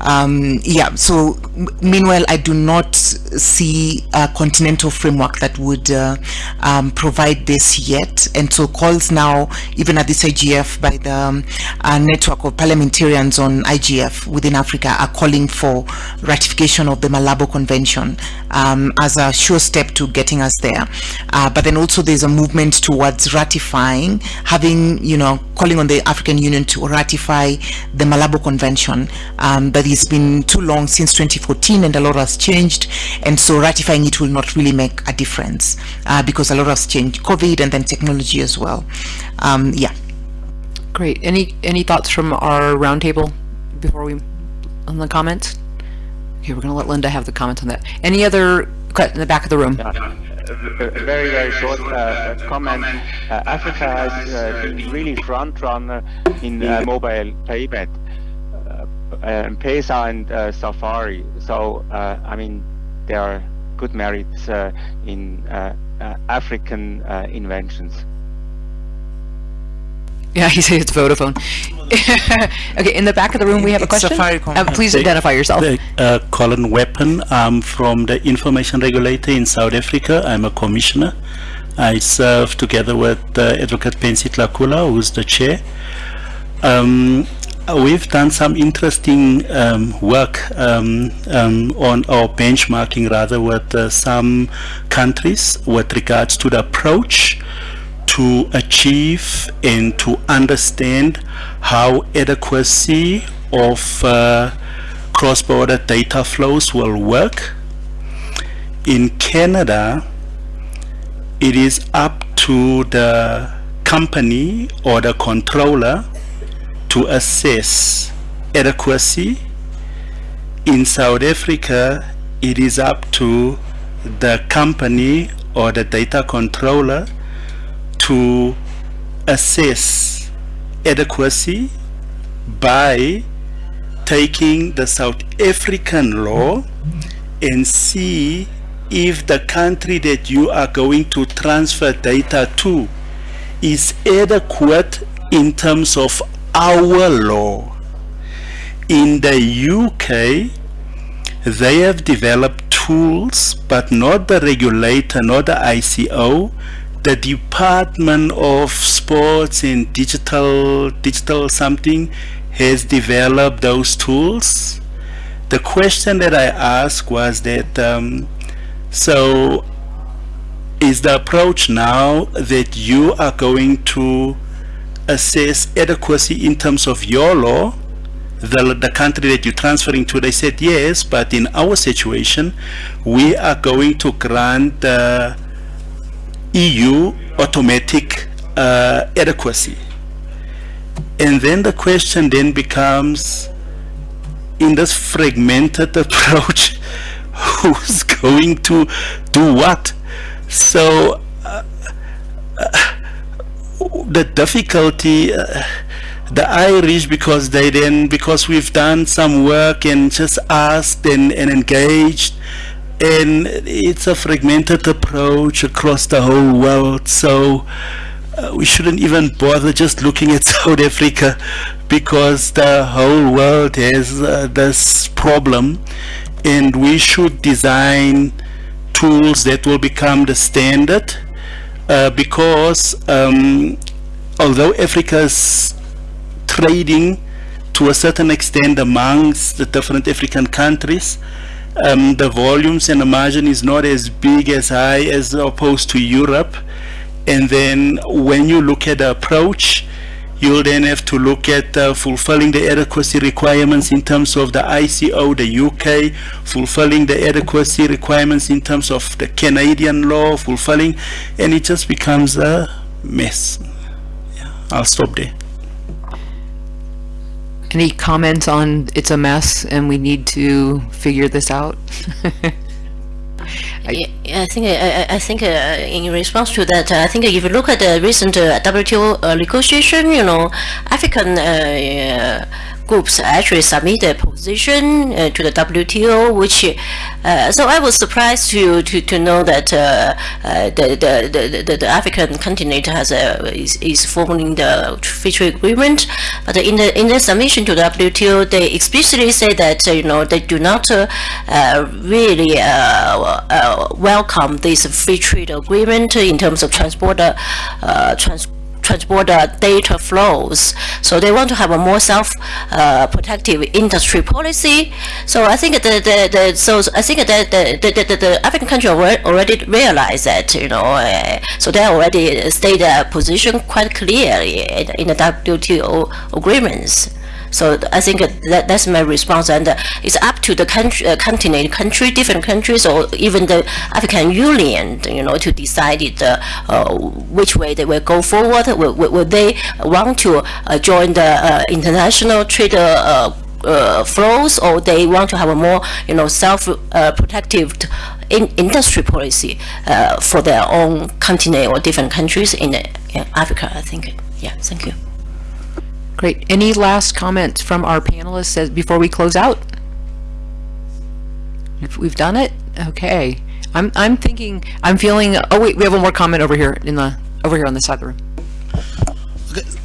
Um, yeah, so meanwhile, I do not see a continental framework that would uh, um, provide this yet. And so calls now, even at this IGF, by the um, uh, network of parliamentarians on IGF within Africa are calling for ratification of the Malabo Convention um, as a sure step to getting us there. Uh, but then also there's a movement towards ratifying, having, you know, calling on the African Union to ratify the Malabo Convention. Um, but it's been too long since 2014 and a lot has changed. And so ratifying it will not really make a difference uh, because a lot has changed, COVID and then technology as well. Um, yeah. Great. Any any thoughts from our roundtable before we on the comments? Okay, we're going to let Linda have the comments on that. Any other in the back of the room? Yeah. A very, very short uh, comment. Uh, Africa has uh, been really front runner in uh, mobile payment, uh, um, Pesa and uh, Safari. So, I mean, there are good merits in African inventions. Yeah, he says it's Vodafone. okay, in the back of the room we have a question. Uh, please identify yourself. Uh, Collen Weapond. I'm from the Information Regulator in South Africa. I'm a commissioner. I serve together with uh, Advocate Pansy Tlakula, who's the chair. Um, we've done some interesting um, work um, um, on our benchmarking rather with uh, some countries with regards to the approach to achieve and to understand how adequacy of uh, cross-border data flows will work. In Canada, it is up to the company or the controller to assess adequacy. In South Africa, it is up to the company or the data controller to assess adequacy by taking the South African law and see if the country that you are going to transfer data to is adequate in terms of our law. In the UK, they have developed tools, but not the regulator, not the ICO, the Department of Sports and Digital Digital something has developed those tools. The question that I asked was that um, so is the approach now that you are going to assess adequacy in terms of your law the, the country that you're transferring to they said yes but in our situation we are going to grant uh, EU automatic uh, adequacy. And then the question then becomes, in this fragmented approach, who's going to do what? So uh, uh, the difficulty, uh, the Irish, because they then, because we've done some work and just asked and, and engaged, and it's a fragmented approach across the whole world so uh, we shouldn't even bother just looking at South Africa because the whole world has uh, this problem. And we should design tools that will become the standard uh, because um, although Africa's trading to a certain extent amongst the different African countries um, the volumes and the margin is not as big as high as opposed to Europe and then when you look at the approach you'll then have to look at uh, fulfilling the adequacy requirements in terms of the ICO, the UK, fulfilling the adequacy requirements in terms of the Canadian law, fulfilling, and it just becomes a mess. Yeah, I'll stop there. Any comments on it's a mess and we need to figure this out? I, I think I, I think uh, in response to that, I think if you look at the recent uh, WTO uh, negotiation, you know, African uh, groups actually submit a position uh, to the WTO, which uh, so I was surprised to to, to know that uh, uh the, the, the, the African continent has a, is, is forming the free trade agreement, but in the in the submission to the WTO, they explicitly say that uh, you know they do not uh, really welcome this free trade agreement in terms of transport trans transborder data flows. So they want to have a more self-protective industry policy. So I think the, the, the so I think that the, the, the, the African country already realized that, you know, uh, so they already state their position quite clearly in the WTO agreements. So I think that that's my response, and uh, it's up to the country, uh, continent, country, different countries, or even the African Union, you know, to decide it, uh, uh which way they will go forward. Will, will they want to uh, join the uh, international trade? Uh, flows or they want to have a more you know self-protective uh, in industry policy uh, for their own continent or different countries in, in Africa I think yeah thank you Great. Any last comments from our panelists as, before we close out? If we've done it, okay. I'm I'm thinking I'm feeling. Oh wait, we have one more comment over here in the over here on the side of the room.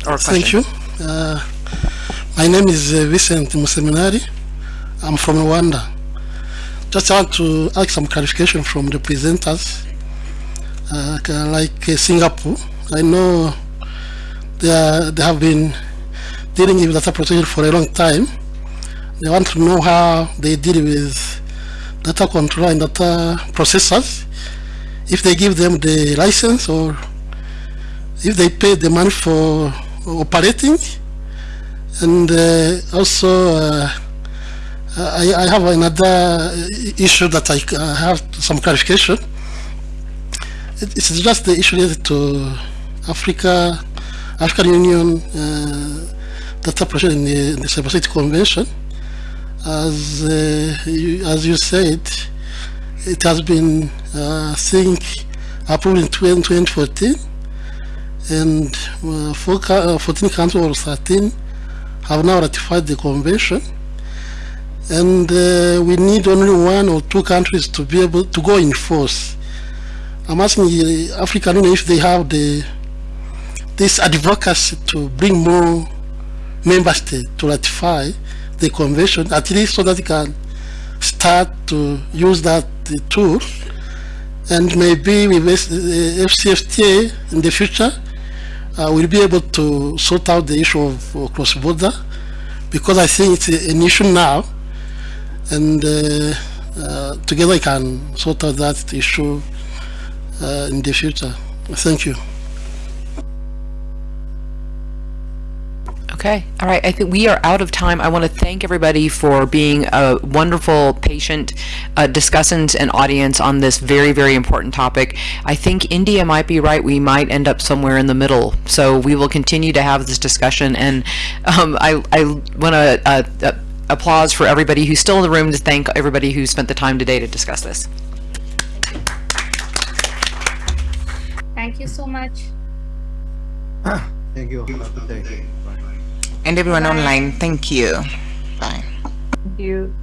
Okay. Thank you. Uh, my name is uh, Vincent Museminari. I'm from Rwanda. Just want to ask some clarification from the presenters. Uh, like uh, Singapore, I know they, are, they have been dealing with data protection for a long time. They want to know how they deal with data control and data processors, if they give them the license or if they pay the money for operating. And uh, also, uh, I, I, have another issue that I, I have some clarification. It, it's just the issue related to Africa, African Union uh, data protection in the, in the Convention. As, uh, you, as you said, it has been, uh, I think, approved in 2014, and uh, uh, 14 countries or 13 have now ratified the convention. And uh, we need only one or two countries to be able to go in force. I'm asking the African Union if they have the this advocacy to bring more member states to ratify the convention, at least so that they can start to use that tool. And maybe with AfCFTA in the future, uh, we'll be able to sort out the issue of uh, cross-border because I think it's an issue now and uh, uh, together we can sort out that issue uh, in the future. Thank you. Okay. All right. I think we are out of time. I want to thank everybody for being a wonderful, patient uh, discussant and audience on this very, very important topic. I think India might be right. We might end up somewhere in the middle. So we will continue to have this discussion. And um, I, I want to uh, uh, applause for everybody who's still in the room to thank everybody who spent the time today to discuss this. Thank you so much. Thank you. Have a good day and everyone online. Thank you. Bye. Thank you.